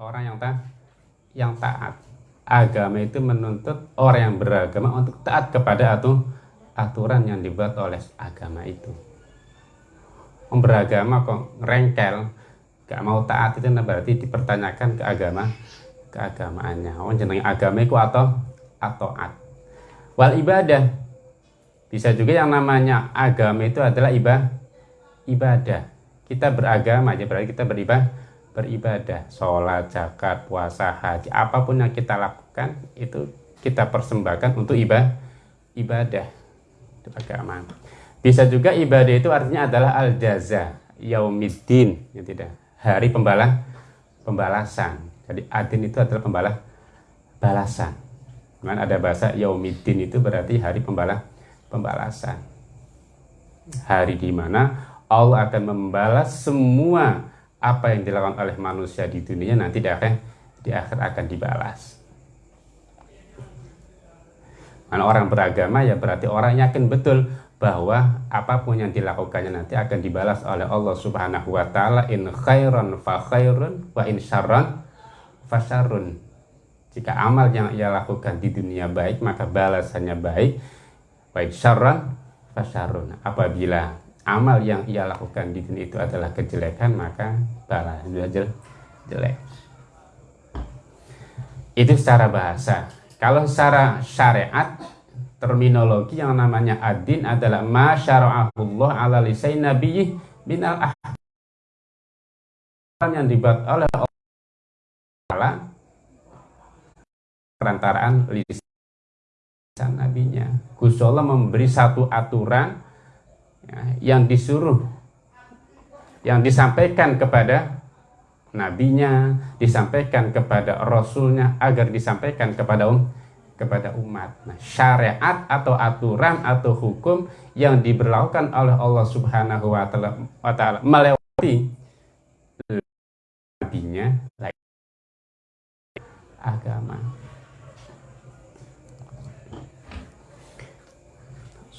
orang yang tak yang taat. Agama itu menuntut orang yang beragama untuk taat kepada atu, aturan yang dibuat oleh agama itu. Beragama kok rengkel gak mau taat itu nah berarti dipertanyakan ke agama keagamaannya oh jenenge agama itu atau atau at wal ibadah. Bisa juga yang namanya agama itu adalah ibadah ibadah. Kita beragama aja berarti kita beribadah beribadah sholat zakat puasa haji apa pun yang kita lakukan itu kita persembahkan untuk ibadah ibadah itu agama bisa juga ibadah itu artinya adalah al jaza yaumiddin ya tidak hari pembalas pembalasan. Jadi adin itu adalah pembalas balasan. Kan ada bahasa yaumiddin itu berarti hari pembalas pembalasan. Hari di mana Allah akan membalas semua apa yang dilakukan oleh manusia di dunia nanti di akhir di akhir akan dibalas Mana orang beragama ya berarti orang yakin betul bahwa apa pun yang dilakukannya nanti akan dibalas oleh Allah Subhanahu wa taala in khairan fa khairun wa in syarran fa syarrun. Jika amal yang ia lakukan di dunia baik maka balasannya baik. Wa in syarran fa syarrun. Apabila amal yang ia lakukan di dunia itu adalah kejelekan maka balasnya jelek. Itu secara bahasa. Kalau secara syariat terminologi yang namanya adin adalah ma syara'ahullah ala lisai nabiyih binal ahkam yang dibuat oleh Allah perantaraan lisan nabinya. Gusti Allah memberi satu aturan yang disuruh yang disampaikan kepada nabinya, disampaikan kepada rasulnya agar disampaikan kepada um, kepada umat. Nah, syariat atau aturan atau hukum yang diberlakukan oleh Allah Subhanahu wa taala melewati nabinya agama.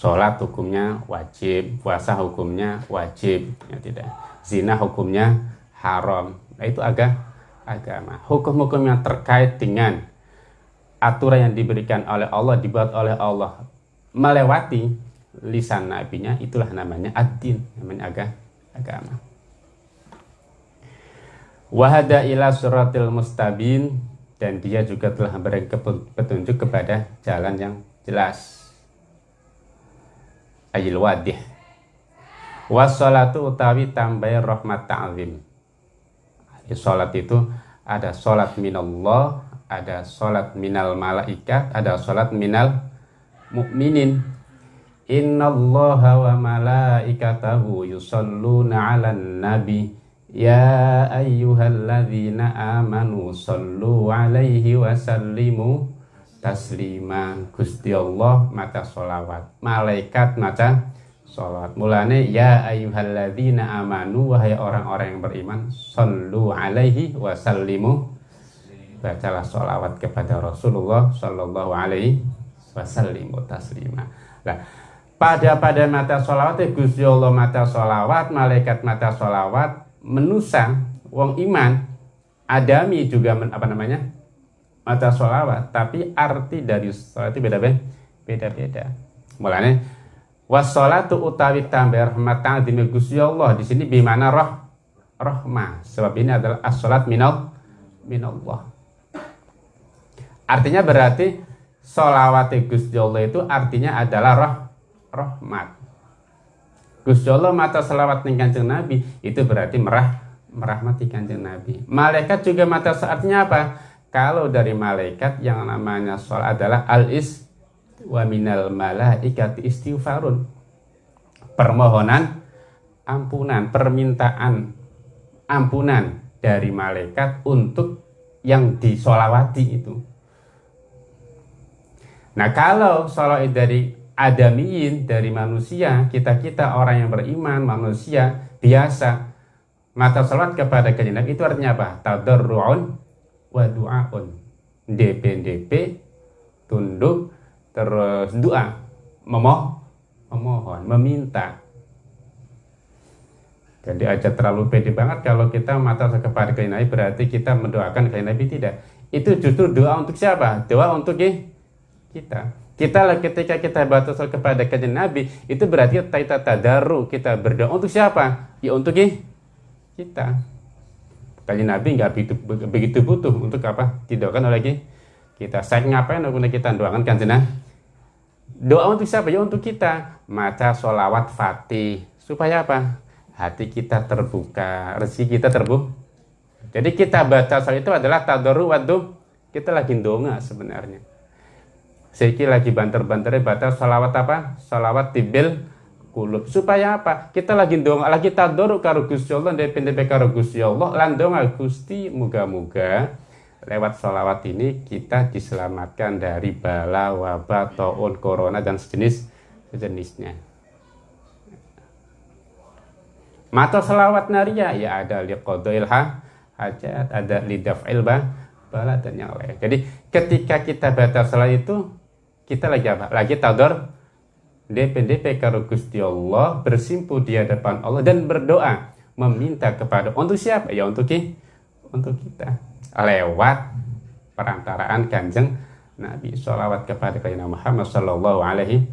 Sholat hukumnya wajib, puasa hukumnya wajib, ya tidak. Zina hukumnya haram. Nah, itu agak agama. Hukum-hukum yang terkait dengan aturan yang diberikan oleh Allah dibuat oleh Allah melewati lisan nabinya itulah namanya ad-din namanya agama agama wahada ila suratil mustabin dan dia juga telah memberi petunjuk kepada jalan yang jelas ayil wadih. Wassalatu utawi tambai rahmat ta'zim. Salat itu ada salat minallah ada sholat minal malaikat, ada sholat minal mukminin. Innallaha wa malaikatahu yusalluna 'alan nabi. Ya ayyuhalladzina amanu sallu 'alaihi wa sallimu taslima. Gusti Allah maca sholawat, malaikat maca sholat. Mulane ya ayyuhalladzina amanu wahai orang-orang yang beriman sallu 'alaihi wa sallimu bacalah sholawat kepada Rasulullah Shallallahu Alaihi Wasallam taslima. Nah, pada pada mata sholawat Gusti Allah mata sholawat, malaikat mata sholawat, menusa wong iman, adami juga men, apa namanya mata sholawat, tapi arti dari sholat itu beda-beda. Beda-beda. Mulanya wassalatu utawi tambah rahmat ta'zim Gusti Allah di sini bimana roh rahmah. Sebab ini adalah as-salat minal minallah. Artinya berarti solawat Gusti Allah itu artinya adalah roh rahmat. Gusti Allah mata selawat ning Kanjeng Nabi itu berarti merah merahmati Kanjeng Nabi. Malaikat juga mata saatnya apa? Kalau dari malaikat yang namanya sol adalah al-is wa minal malaikati istighfarun. Permohonan ampunan, permintaan ampunan dari malaikat untuk yang disolawati itu. Nah kalau sholat dari adamiyin, dari manusia, kita-kita orang yang beriman, manusia biasa, mata sholat kepada kanjeng itu artinya apa? Tadarru'un wa du'aun. DP-DP, tunduk, terus doa, memoh, memohon, meminta. Jadi aja terlalu pede banget kalau kita mata kepada kain Nabi berarti kita mendoakan kain Nabi tidak. Itu justru doa untuk siapa? Doa untuk kita. Kita lah ketika kita batas kepada kajian Nabi itu berarti kita tadaru kita berdoa untuk siapa? Ya untuk kita. Kajian Nabi nggak begitu, begitu butuh untuk apa? Didoakan oleh kita. Saya ngapain untuk kita doakan kajian Doa untuk siapa? Ya untuk kita. Maca sholawat fatih. Supaya apa? Hati kita terbuka, rezeki kita terbuka. Jadi kita baca soal itu adalah tadoru wadu. Kita lagi donga sebenarnya. Seki lagi banter-banternya baca sholawat apa? Sholawat tibil kulub. Supaya apa? Kita lagi donga, lagi tadoru karo Gusti Allah, DPDP karo Gusti Allah, lan donga Gusti muga-muga lewat sholawat ini kita diselamatkan dari bala, wabah, taun, corona dan sejenis sejenisnya. Mata sholawat naria ya ada liqadoil hajat, ada lidaf'il bala dan yang lain. Jadi ketika kita baca salat itu kita lagi apa? Lagi tador DPDP karo Gusti Allah bersimpu di hadapan Allah dan berdoa meminta kepada untuk siapa? Ya untuk untuk kita lewat perantaraan kanjeng Nabi sholawat kepada Nabi Muhammad Sallallahu Alaihi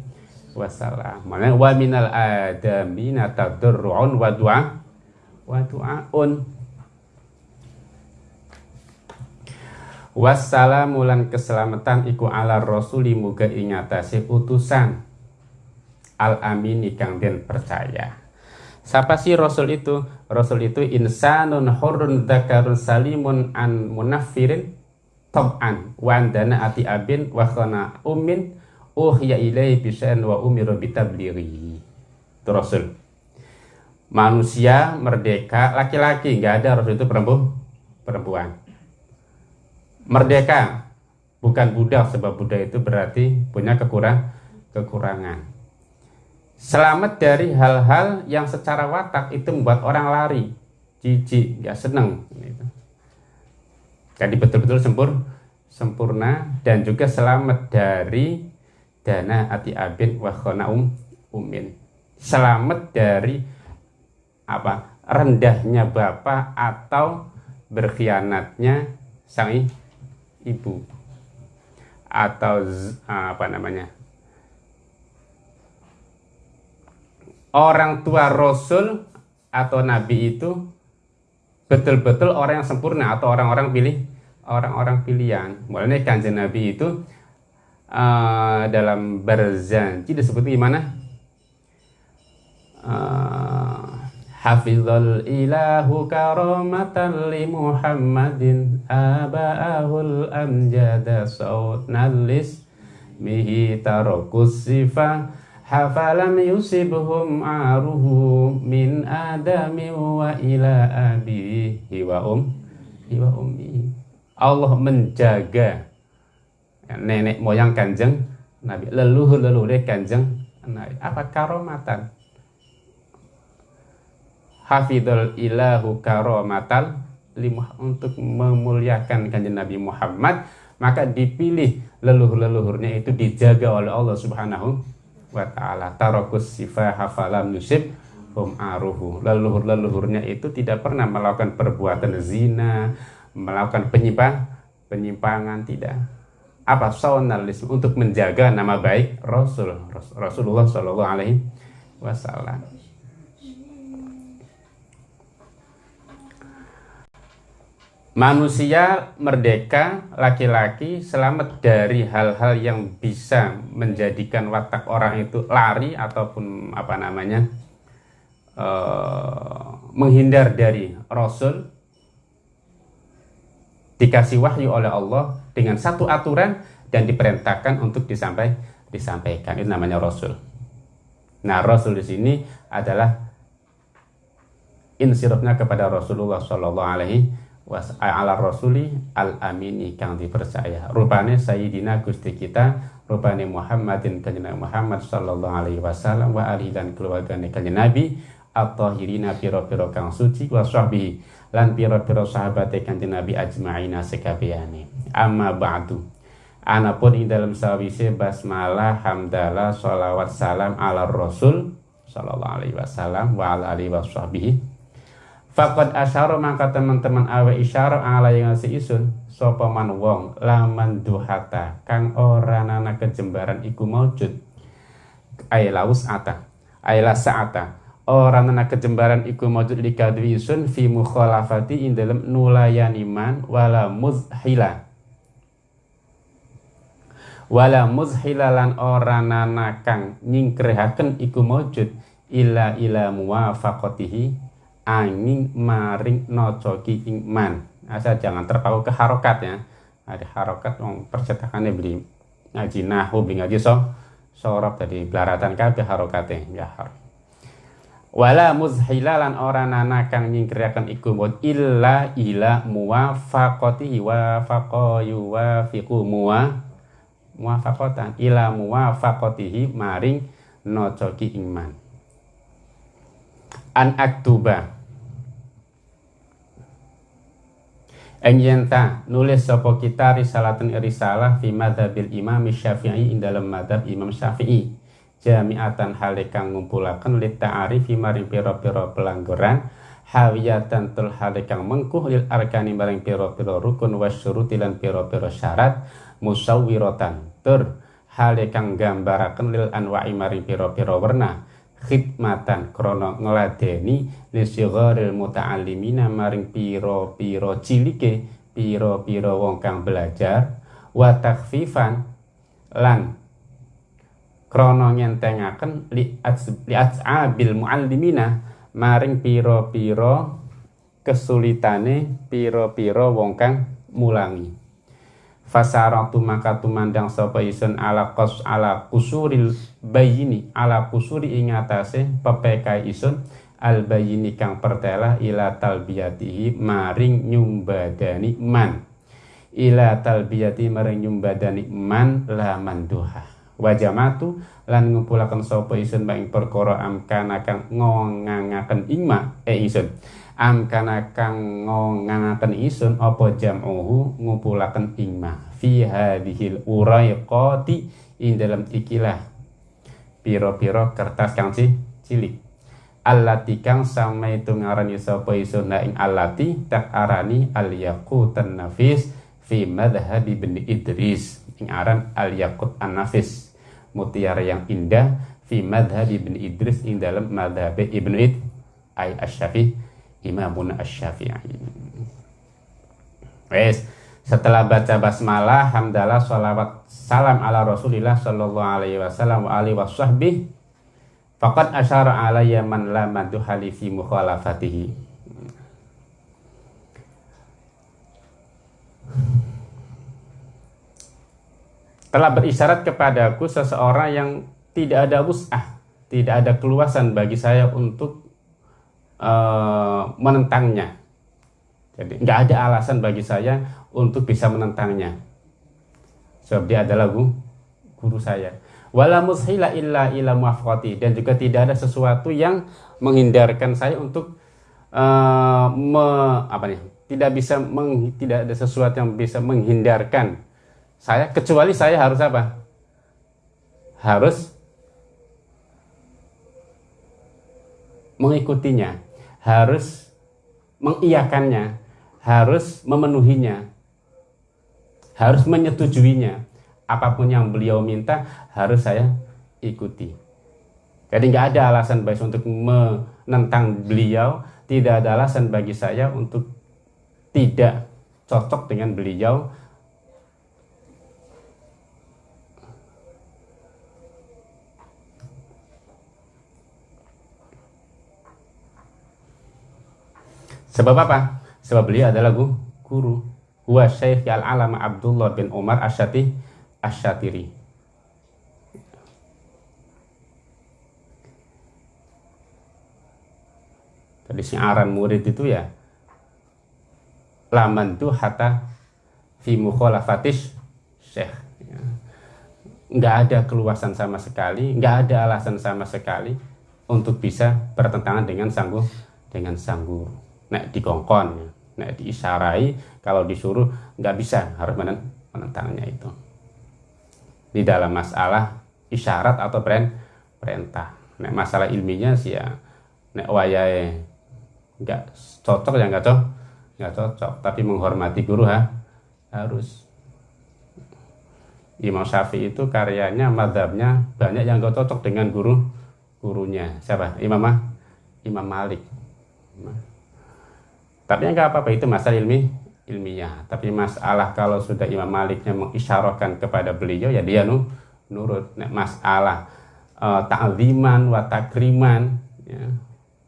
Wasallam. Wa minal adamina tadurru'un wa du'a wa du'aun. Wassalamu lan keselamatan iku ala rasuli muga ingatasi utusan al amini kang den percaya. Siapa sih Rasul itu? Rasul itu insanun hurun dzakarun salimun an munafirin tab'an wa andana ati abin wa khana ummin uhya ilai bisan wa umiru bitablighi. Itu Rasul. Manusia merdeka laki-laki, nggak ada Rasul itu perempuan. perempuan. Merdeka bukan budak sebab budak itu berarti punya kekurang kekurangan selamat dari hal-hal yang secara watak itu membuat orang lari, jijik, gak seneng. Gitu. Jadi betul-betul sempur, sempurna dan juga selamat dari dana ati abin wa um umin. Selamat dari apa? rendahnya bapak atau berkhianatnya sang ibu atau apa namanya orang tua Rasul atau Nabi itu betul-betul orang yang sempurna atau orang-orang pilih orang-orang pilihan. Mulanya kanjeng Nabi itu uh, dalam berjanji disebut gimana? Uh, Hafizul ilahu karamatan li Muhammadin aba'ahul amjada saut nalis mihi tarokus sifah hafalam yusibhum aruhu min adami wa ila abihi wa um wa ummi. Allah menjaga nenek moyang kanjeng Nabi leluhur leluhur kanjeng Nabi apa karomatan? Hafidul ilahu karomatal untuk memuliakan kanjeng Nabi Muhammad maka dipilih leluhur-leluhurnya itu dijaga oleh Allah Subhanahu wa ta'ala. Tarokus sifah hafalam nusib hum aruhu. Leluhur-leluhurnya itu tidak pernah melakukan perbuatan zina melakukan penyimpang penyimpangan tidak. Apa saunalisme untuk menjaga nama baik Rasul Rasulullah Shallallahu Alaihi Wasallam Manusia merdeka, laki-laki selamat dari hal-hal yang bisa menjadikan watak orang itu lari ataupun apa namanya uh, menghindar dari Rasul. Dikasih wahyu oleh Allah dengan satu aturan dan diperintahkan untuk disampai, disampaikan. Itu namanya Rasul. Nah, Rasul di sini adalah insirupnya kepada Rasulullah Shallallahu Alaihi ala rasuli al amini kang dipercaya. Rupane sayyidina gusti kita rupane Muhammadin kanjeng Muhammad sallallahu alaihi wasallam wa alihi dan keluargane kanjeng Nabi at-tahirina piro-piro kang suci wa sahbihi lan piro-piro sahabate kanjeng Nabi ajma'ina sekabehane amma ba'du. Anapun ing dalam sawise basmalah hamdalah sholawat salam ala rasul sallallahu alaihi wasallam wa ala alihi wasahbihi Fakad asyara maka teman-teman awe isyara ala yang ngasih isun sapa man wong laman duhata kang ora nana kejembaran iku maujud. Ailaus ata aila saata. Ora nana kejembaran iku maujud li kadwi isun fi mukhalafati ing dalem nulayan iman wala muzhila. Wala muzhilalan ora nana kang nyingkrehaken iku maujud ila ila muwafaqatihi angin maring nocoki ingman asal jangan terpaku ke harokat ya. Ada harokat yang percetakannya beli ngaji nahu beli ngaji so sorop tadi belaratan harokatnya. Ya har. Wala muzhilalan orang nana kang nyingkirakan iku mod illa ila muwafaqatihi wa faqayu wa fiqu muwa muwafaqatan ila muwafaqatihi maring nocoki iman an aktuba Enjenta nulis sopo kita risalatun risalah fi madhabil imam syafi'i ing dalam madhab imam syafi'i. Jami'atan halikang ngumpulakan lit ta'arifi maring piro-piro pelanggaran hawiyatan tul halikang mengkuh lil arkani maring piro-piro rukun wasyuruti lan piro-piro syarat musawwirotan tur halikang gambarakan lil anwa'i maring piro-piro warna khidmatan krono ngeladeni lisigharil muta'allimina maring piro-piro cilike piro-piro wong kang belajar wa takfifan lan krono nyentengaken li as'abil muallimina maring piro-piro kesulitane piro-piro wong kang mulangi fasaratu maka tumandang sapa isun ala qas ala kusuril bayini ala kusuri ing atase pepekai isun al bayini kang pertela ila talbiyatihi maring nyumbadani man. Ila talbiyati maring nyumbadani man la manduha wajamatu lan ngumpulaken sapa isun ing perkara amkana kang ngongangaken ingma e isun am kana kang ngongangaken isun apa jam'uhu ngumpulaken ingma fi hadhil uraiqati ing dalam ikilah. Piro-piro kertas kang si cilik. Allati kang sama itu ngarani sapa isun ing allati tak arani al yaqutan nafis fi madhhab ibn Idris. Ing aran al yaqut an nafis. Mutiara yang indah fi madhhab ibn Idris ing dalam madhab ibn Id ay asy-Syafi'i Imamun Asy-Syafi'i. Wes, setelah baca basmalah, hamdalah, sholawat, salam ala Rasulillah sallallahu alaihi wasallam wa alihi washabbi. Faqad asyara alayya man la maduhali fi mukhalafatihi. Telah berisyarat kepadaku seseorang yang tidak ada wus'ah, tidak ada keluasan bagi saya untuk uh, menentangnya. Jadi nggak ada alasan bagi saya untuk bisa menentangnya. Sebab dia adalah guru, guru saya. Wala mushila illa ila muafqati dan juga tidak ada sesuatu yang menghindarkan saya untuk uh, me, apa nih? Tidak bisa meng, tidak ada sesuatu yang bisa menghindarkan saya kecuali saya harus apa? Harus mengikutinya harus mengiyakannya, harus memenuhinya, harus menyetujuinya. Apa pun yang beliau minta harus saya ikuti. Jadi nggak ada alasan bagi untuk menentang beliau, tidak ada alasan bagi saya untuk tidak cocok dengan beliau Sebab apa? Sebab beliau adalah guru. Huwa Syekh Al-Alama Abdullah bin Umar Asyati Asyatiri. Tadi siaran murid itu ya laman tuh hatta fi mukhalafatis syekh ya. nggak ada keluasan sama sekali nggak ada alasan sama sekali untuk bisa bertentangan dengan sanggup dengan sang guru nek dikongkon nek diisarai kalau disuruh nggak bisa harus menentangnya itu. Di dalam masalah isyarat atau perintah. Nek masalah ilminya sih ya nek wayai nggak cocok ya nggak cocok nggak cocok. Tapi menghormati guru ha, harus. Imam Syafi'i itu karyanya madhabnya banyak yang nggak cocok dengan guru gurunya. Siapa? Imam Imam Malik tapi nggak apa-apa itu masalah ilmi ilmiah. Tapi masalah kalau sudah Imam Maliknya mengisyarahkan kepada beliau ya dia nu nurut. Masalah uh, ta'ziman wa takriman ya,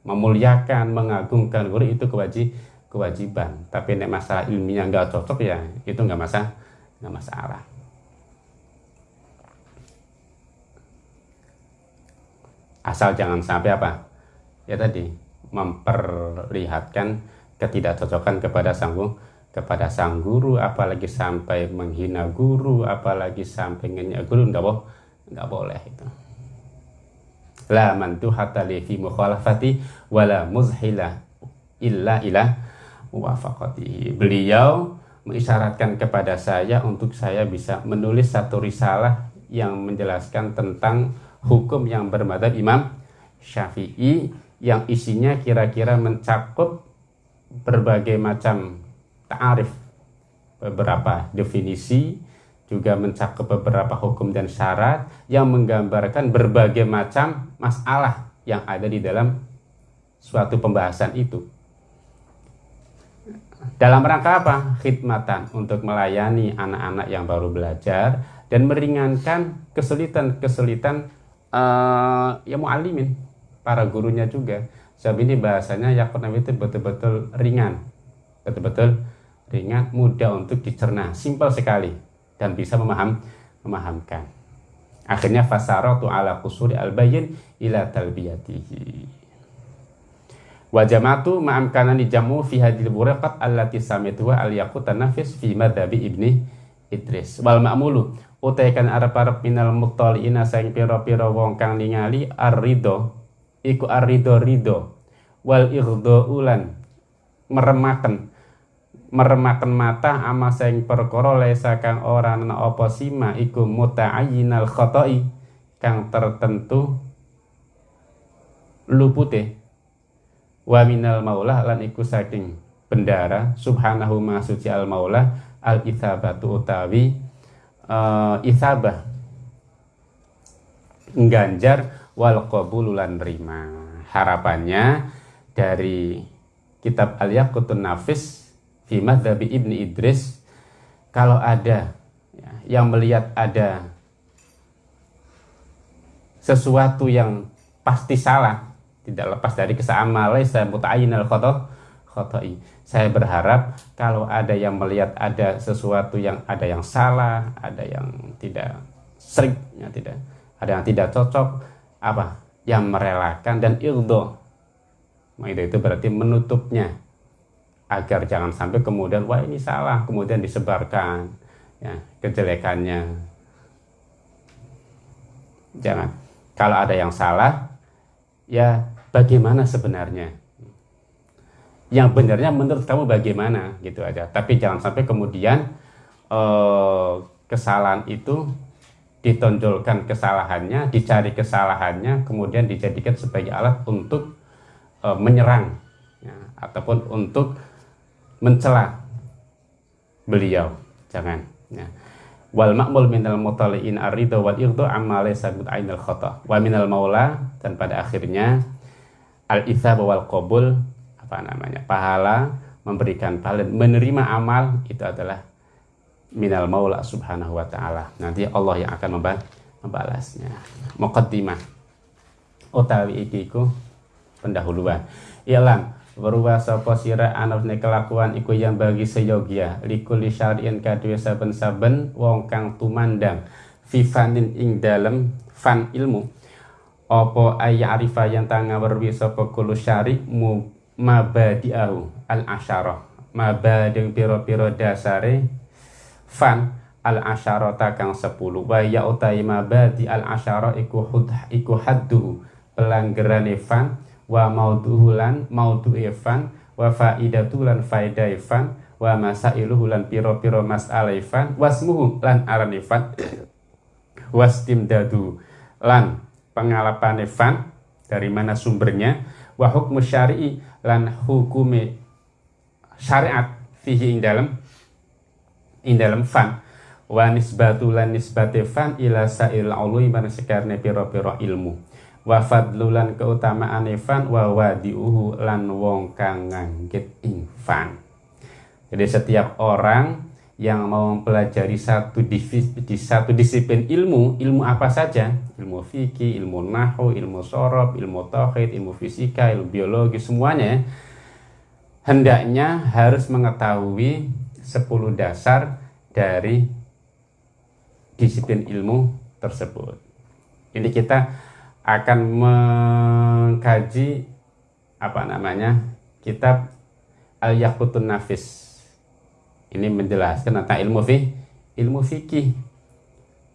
memuliakan mengagungkan guru itu kewajib kewajiban. Tapi nek masalah ilmiah nggak cocok ya itu nggak masalah nggak masalah. Asal jangan sampai apa? Ya tadi memperlihatkan ketidakcocokan kepada sang kepada sang guru apalagi sampai menghina guru apalagi sampai ngenyak guru enggak boh enggak boleh itu. La mantuhata li fi mukhalafati wala muzhila illa ila muwafaqati beliau mengisyaratkan kepada saya untuk saya bisa menulis satu risalah yang menjelaskan tentang hukum yang bermadhab Imam Syafi'i yang isinya kira-kira mencakup berbagai macam ta'arif beberapa definisi juga mencakup beberapa hukum dan syarat yang menggambarkan berbagai macam masalah yang ada di dalam suatu pembahasan itu. Dalam rangka apa? Khidmatan untuk melayani anak-anak yang baru belajar dan meringankan kesulitan-kesulitan uh, ya mu'alimin, para gurunya juga Sebab ini bahasanya Yakut Nabi itu betul-betul ringan. Betul-betul ringan, mudah untuk dicerna, simpel sekali dan bisa memaham memahamkan. Akhirnya fasaratu ala kusuri al-bayin ila talbiyatihi. Wajamatu ma'amkanani jamu fi hadil buraqat allati samituha al-yaqut nafis fi madhabi ibni Idris. Wal ma'mulu utaikan arab-arab minal muttali'ina sayang piro-piro wong kang ningali ar-ridho iku arido rido wal ulan. Meremaken. Meremaken mata ama sing perkara lesa kang ora ana apa sima iku muta'ayyinal khata'i kang tertentu lupute. Wa minal maula lan iku saking bendara subhanahu ma suci al maula al ithabatu utawi uh, ithabah ngganjar wal qabululan rima. Harapannya dari kitab Al-Yaqutun Nafis fi Madhabi Ibni Idris kalau ada ya, yang melihat ada sesuatu yang pasti salah tidak lepas dari kesamaan al saya berharap kalau ada yang melihat ada sesuatu yang ada yang salah ada yang tidak sering ya tidak ada yang tidak cocok apa yang merelakan dan ildo itu itu berarti menutupnya. Agar jangan sampai kemudian wah ini salah kemudian disebarkan ya kejelekannya. Jangan. Kalau ada yang salah ya bagaimana sebenarnya? Yang benarnya menurut kamu bagaimana? Gitu aja. Tapi jangan sampai kemudian eh, kesalahan itu ditonjolkan kesalahannya, dicari kesalahannya, kemudian dijadikan sebagai alat untuk e, menyerang ya, ataupun untuk mencela beliau. Jangan. Ya. Wal makmul minal mutaliin arido wal irdo amma laysa ainal khata. Wa minal maula dan pada akhirnya al ithab wal qabul apa namanya? pahala memberikan pahala menerima amal itu adalah minal maula subhanahu wa ta'ala nanti Allah yang akan membalasnya muqaddimah utawi iki iku pendahuluan. Ilang berubah sapa sira anafne kelakuan iku yang bagi seyogia. Likuli syari'in kadue saben-saben wong kang tumandang. Fifanin ing dalem fan ilmu. Opo ayya arifa yang tanga berwi sapa kulu syari mu mabadi'ahu al asyarah mabading piro-piro dasare fan al asyarata kang 10 wa ya utai mabadi al asyara iku hud iku haddu pelanggaran fan wa mauduhu lan maudu'e fan wa faidatu lan faedah fan wa masailuhu lan piro-piro mas'alah fan wasmuhu lan aran fan wastimdadu lan pengalapan fan dari mana sumbernya wa hukmu syari'i lan hukume syariat fihi ing dalam ing dalam fan wa nisbatu lan nisbate fan ila sail ulwi man sekarne pira-pira ilmu wa fadlulan keutamaan fan wa wadiuhu lan wong kang nganggit ing fan jadi setiap orang yang mau mempelajari satu di satu disiplin ilmu, ilmu apa saja, ilmu fikih, ilmu nahu, ilmu sorob, ilmu tauhid, ilmu fisika, ilmu biologi, semuanya hendaknya harus mengetahui 10 dasar dari disiplin ilmu tersebut. Ini kita akan mengkaji apa namanya kitab Al-Yaqutun Nafis ini menjelaskan tentang ilmu fi, ilmu fikih.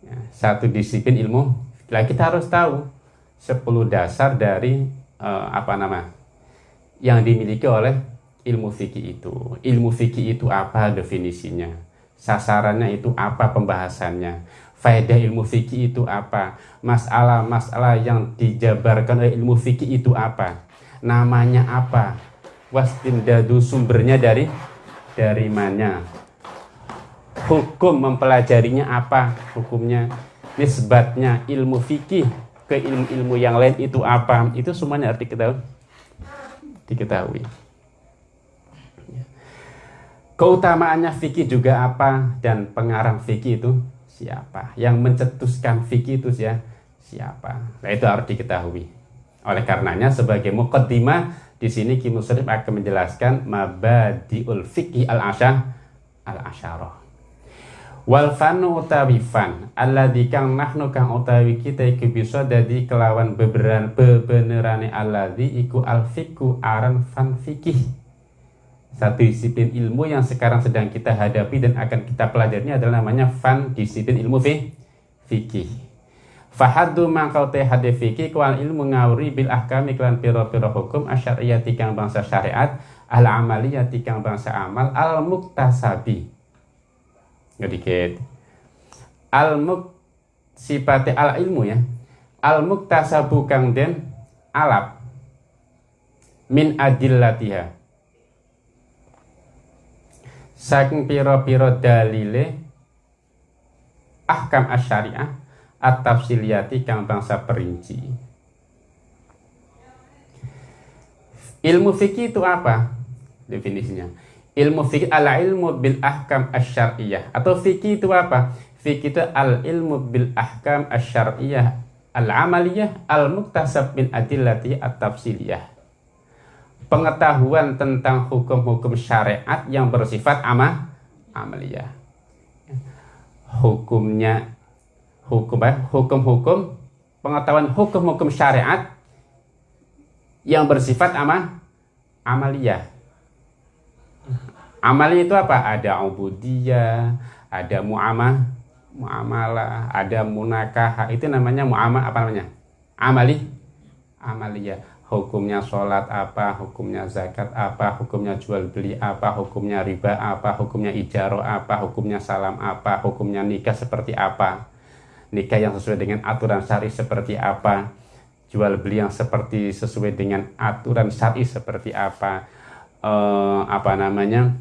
Ya, satu disiplin ilmu. Lah kita harus tahu 10 dasar dari uh, apa nama yang dimiliki oleh ilmu fikih itu. Ilmu fikih itu apa definisinya? Sasarannya itu apa pembahasannya? Faedah ilmu fikih itu apa? Masalah-masalah yang dijabarkan oleh ilmu fikih itu apa? Namanya apa? Wastimdadu sumbernya dari dari mana hukum mempelajarinya apa hukumnya nisbatnya ilmu fikih ke ilmu-ilmu yang lain itu apa itu semuanya harus diketahui diketahui keutamaannya fikih juga apa dan pengarang fikih itu siapa yang mencetuskan fikih itu ya siapa nah itu harus diketahui oleh karenanya sebagai mukaddimah di sini Ki Musrif akan menjelaskan mabadiul fikih al asyah al asyarah. Wal fanu utawi fan alladzi kang nahnu kang utawi kita iku bisa dadi kelawan beberan bebenerane alladzi iku al fiqhu aran fan fikih. Satu disiplin ilmu yang sekarang sedang kita hadapi dan akan kita pelajari adalah namanya fan disiplin ilmu fikih. Fahadu mangkau teh hade fikih kual ilmu ngawri bil ahkam iklan piro-piro hukum asyariyati kang bangsa syariat al amaliyati kang bangsa amal al muktasabi ngedikit al muk sipate al ilmu ya. Al muktasabu kang den alap. Min adillatiha saking piro-piro dalile ahkam asyariah at-tafsiliyati kang bangsa perinci. Ilmu fikih itu apa? Definisinya. Ilmu fikih ala ilmu bil ahkam asyariyah atau fikih itu apa? Fikih itu al ilmu bil ahkam asyariyah al amaliyah al muktasab min adillati at tafsiliyah. Pengetahuan tentang hukum-hukum syariat yang bersifat amah amaliyah. Hukumnya hukum ya, hukum-hukum pengetahuan hukum-hukum syariat yang bersifat ama amaliyah. Amaliyah itu apa? Ada ubudiyah, ada muamah, muamalah, ada munakah. Itu namanya muamah apa namanya? Amali, amaliyah. Hukumnya sholat apa, hukumnya zakat apa, hukumnya jual beli apa, hukumnya riba apa, hukumnya ijaro apa, hukumnya salam apa, hukumnya nikah seperti apa. Nikah yang sesuai dengan aturan syari seperti apa. Jual beli yang seperti sesuai dengan aturan syari seperti apa. Eh, apa namanya?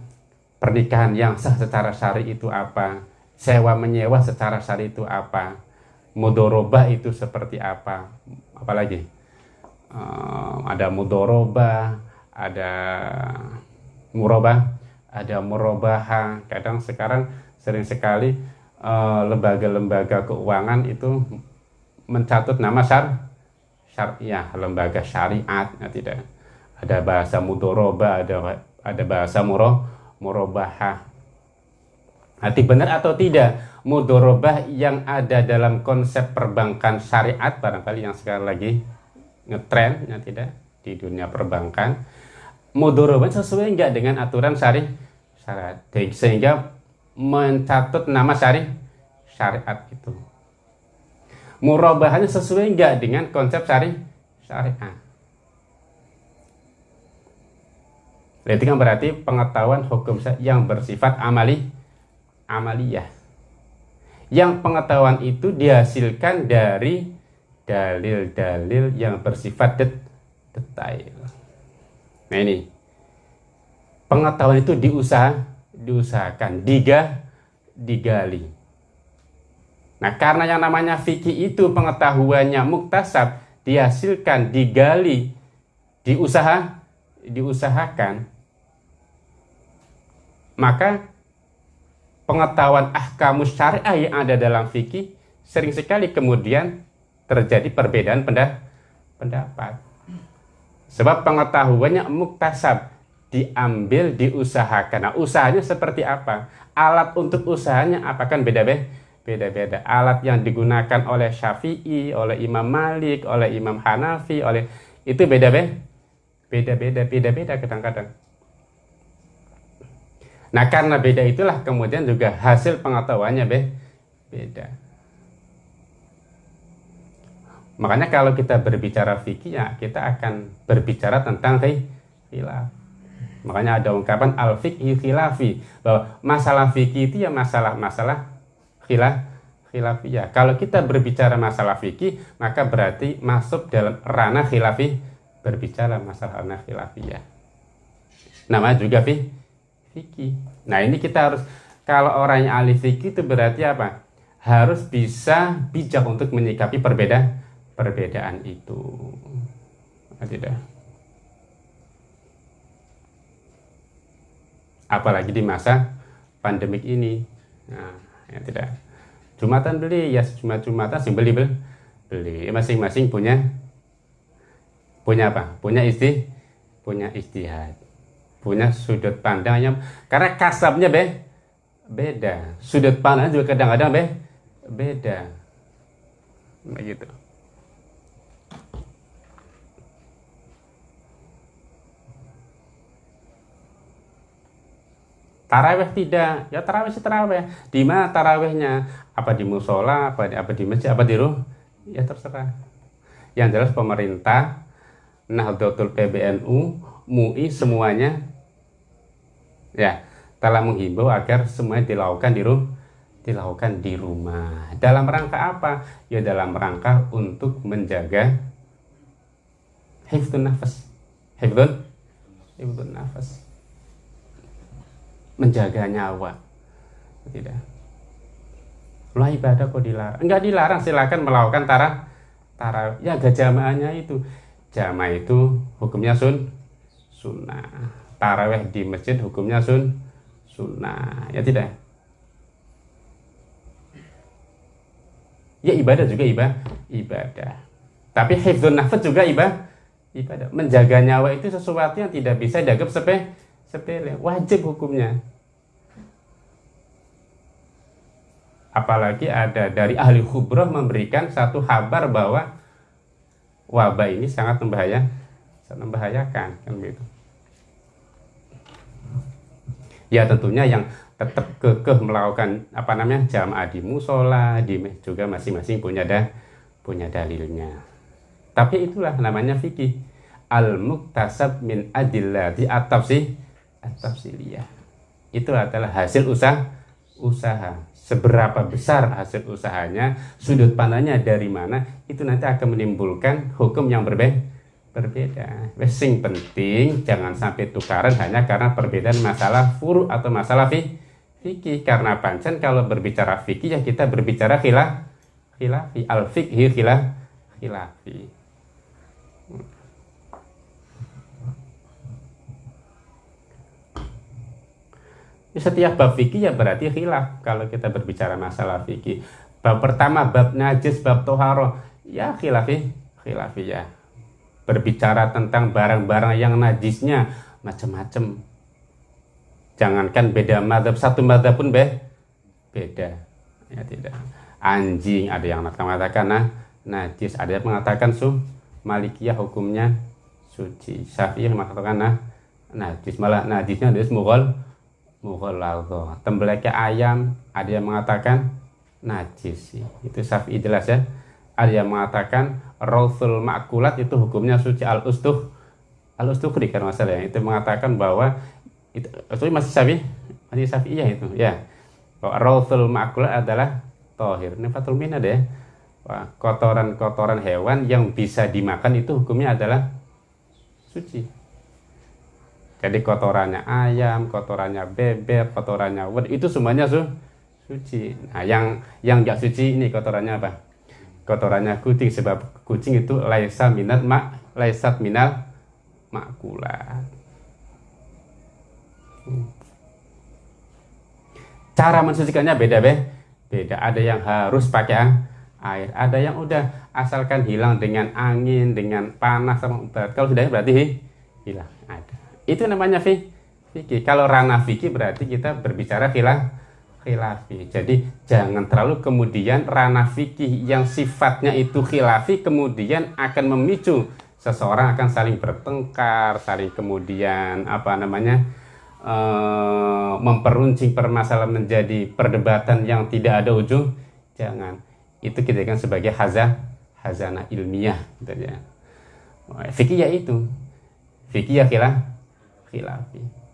Pernikahan yang sah secara syari itu apa? Sewa menyewa secara syari itu apa? Mudoroba itu seperti apa? Apalagi eh, ada mudoroba ada murobah ada murobaha kadang sekarang sering sekali Eh, lembaga-lembaga uh, keuangan itu mencatut nama syar syariah lembaga syariat. Ya tidak. Ada bahasa mudoroba ada ada bahasa muro murobahah Nanti benar atau tidak mudorobah yang ada dalam konsep perbankan syariat barangkali yang sekarang lagi ngetren ya tidak di dunia perbankan mudorobah sesuai enggak dengan aturan syari syariat sehingga mencatut nama syari syariat itu. Murabahannya sesuai enggak dengan konsep syari syariat. Itu kan berarti pengetahuan hukum yang bersifat amali amaliyah. Yang pengetahuan itu dihasilkan dari dalil-dalil yang bersifat det detail. Nah ini pengetahuan itu diusaha, diusahakan, diga, digali. Nah karena yang namanya fikih itu pengetahuannya muktasab, dihasilkan, digali, diusaha, diusahakan, maka pengetahuan ahkamus syariah yang ada dalam fikih sering sekali kemudian terjadi perbedaan pendapat. Sebab pengetahuannya muktasab diambil, diusahakan. Nah, usahanya seperti apa? Alat untuk usahanya apa kan beda-beda? Beda-beda. Alat yang digunakan oleh Syafi'i, oleh Imam Malik, oleh Imam Hanafi, oleh itu beda-beda. Beda-beda, beda-beda kadang-kadang. Nah, karena beda itulah kemudian juga hasil pengetahuannya be beda. Makanya kalau kita berbicara fikih ya kita akan berbicara tentang khilaf. Makanya ada ungkapan al fikih khilafi bahwa masalah fikih itu ya masalah-masalah khilaf khilafiyah. Kalau kita berbicara masalah fikih maka berarti masuk dalam ranah khilafi berbicara masalah ranah khilafiyah. Nama juga fi, fikih. Nah ini kita harus kalau orang yang ahli fikih itu berarti apa? Harus bisa bijak untuk menyikapi perbedaan perbedaan itu. Tidak apalagi di masa pandemik ini. Nah ya tidak jumatan beli ya cuma jumatan sih beli beli beli. Masing-masing punya punya apa? Punya isti punya istihad. Punya sudut pandangnya. Karena kasabnya be beda. Sudut pandang juga kadang-kadang be beda. Begitu Taraweh tidak, ya taraweh sih taraweh. Di mana tarawehnya? Apa di musola, apa di, apa di masjid, apa di rumah? Ya terserah. Yang jelas pemerintah, Nahdlatul PBNU, MUI semuanya ya telah menghimbau agar semuanya dilakukan di rumah dilakukan di rumah. Dalam rangka apa? Ya dalam rangka untuk menjaga hifdun nafas. Hifdun hifdun nafas menjaga nyawa. Tidak. Lah ibadah kok dilarang? Enggak dilarang silakan melakukan tara tara ya gak jamaahnya itu. Jamaah itu hukumnya sun sunnah. Taraweh di masjid hukumnya sun sunnah. Ya tidak? Ya ibadah juga ibadah ibadah. Tapi hifdzun nafas juga ibadah ibadah. Menjaga nyawa itu sesuatu yang tidak bisa dianggap sepeh sepele wajib hukumnya. Apalagi ada dari ahli khubroh memberikan satu kabar bahwa wabah ini sangat membahaya sangat membahayakan kan begitu. Ya tentunya yang tetap kekeh melakukan apa namanya jamaah di musola di juga masing-masing punya dah punya dalilnya. Tapi itulah namanya fikih. Al muktasab min adillah di atap sih tafsiliyah itu adalah hasil usaha usaha. Seberapa besar hasil usahanya sudut pandangnya dari mana itu nanti akan menimbulkan hukum yang berbeda. Berbeda sing penting jangan sampai tukaran hanya karena perbedaan masalah furu atau masalah fikih. Karena pancen kalau berbicara fikih ya kita berbicara khilaf khilafi. Al fikhi khilaf khilafi setiap bab fikih ya berarti khilaf kalau kita berbicara masalah fikih. Bab pertama bab najis bab toharo. Ya khilafi khilafi ya. Berbicara tentang barang-barang yang najisnya macam-macam. Jangankan beda madhab satu madhab pun be beda. Ya tidak. Anjing ada yang mengatakan nah najis. Ada yang mengatakan su malikiyah hukumnya suci. Syafi'i mengatakan nah najis. Malah najisnya ada mughal mughalladha. Tembeleknya ayam, ada yang mengatakan najis. Itu Syafi'i jelas ya. Ada yang mengatakan rawsul makulat itu hukumnya suci al-ustuh. Al-ustuhri kan masalah ya. Itu mengatakan bahwa itu, itu masih Syafi'i, masih Syafi'i ya itu. Ya. Bahwa rawsul makulat adalah tohir. Ini Fatul Min ada ya. Kotoran-kotoran hewan yang bisa dimakan itu hukumnya adalah suci. Jadi kotorannya ayam kotorannya bebek kotorannya wed itu semuanya su suci. Nah yang yang nggak suci ini kotorannya apa? Kotorannya kucing sebab kucing itu laisa minat mak laisat minal makulat. Cara mensucikannya beda be. Beda. Ada yang harus pakai air ada yang udah. Asalkan hilang dengan angin dengan panas sama berat kalau sudah berarti hilang itu namanya fi fikih. Kalau ranah fikih berarti kita berbicara khilaf khilafi. Jadi jangan terlalu kemudian ranah fikih yang sifatnya itu khilafi kemudian akan memicu seseorang akan saling bertengkar saling kemudian apa namanya uh, memperuncing permasalahan menjadi perdebatan yang tidak ada ujung. Jangan. Itu kita kan sebagai hazah hazana ilmiah gitu ya. Fikih ya itu. Fikih ya khilaf khilafi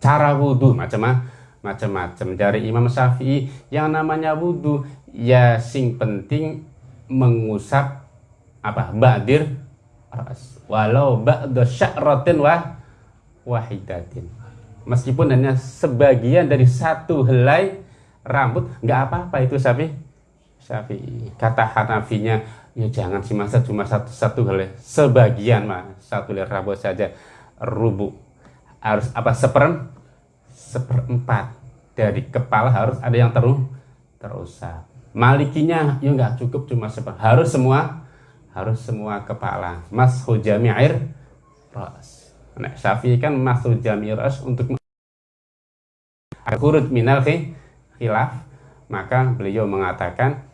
cara wudhu macam macam-macam. Dari Imam Syafi'i yang namanya wudhu ya sing penting mengusap apa badir walau ba'da sya'ratin wa wahidatin. Meskipun hanya sebagian dari satu helai rambut nggak apa-apa itu sapi sapi kata Hanafinya ya jangan sih masa cuma satu satu helai sebagian mah satu helai rambut saja rubu. Harus apa? Seperem seperempat. Dari kepala harus ada yang terus terusap malikinya ya nggak cukup cuma seperempat harus semua harus semua kepala. Mas hujami air ras. Nah syafi'i kan mas hujami ras untuk kurut minal khilaf. Maka beliau mengatakan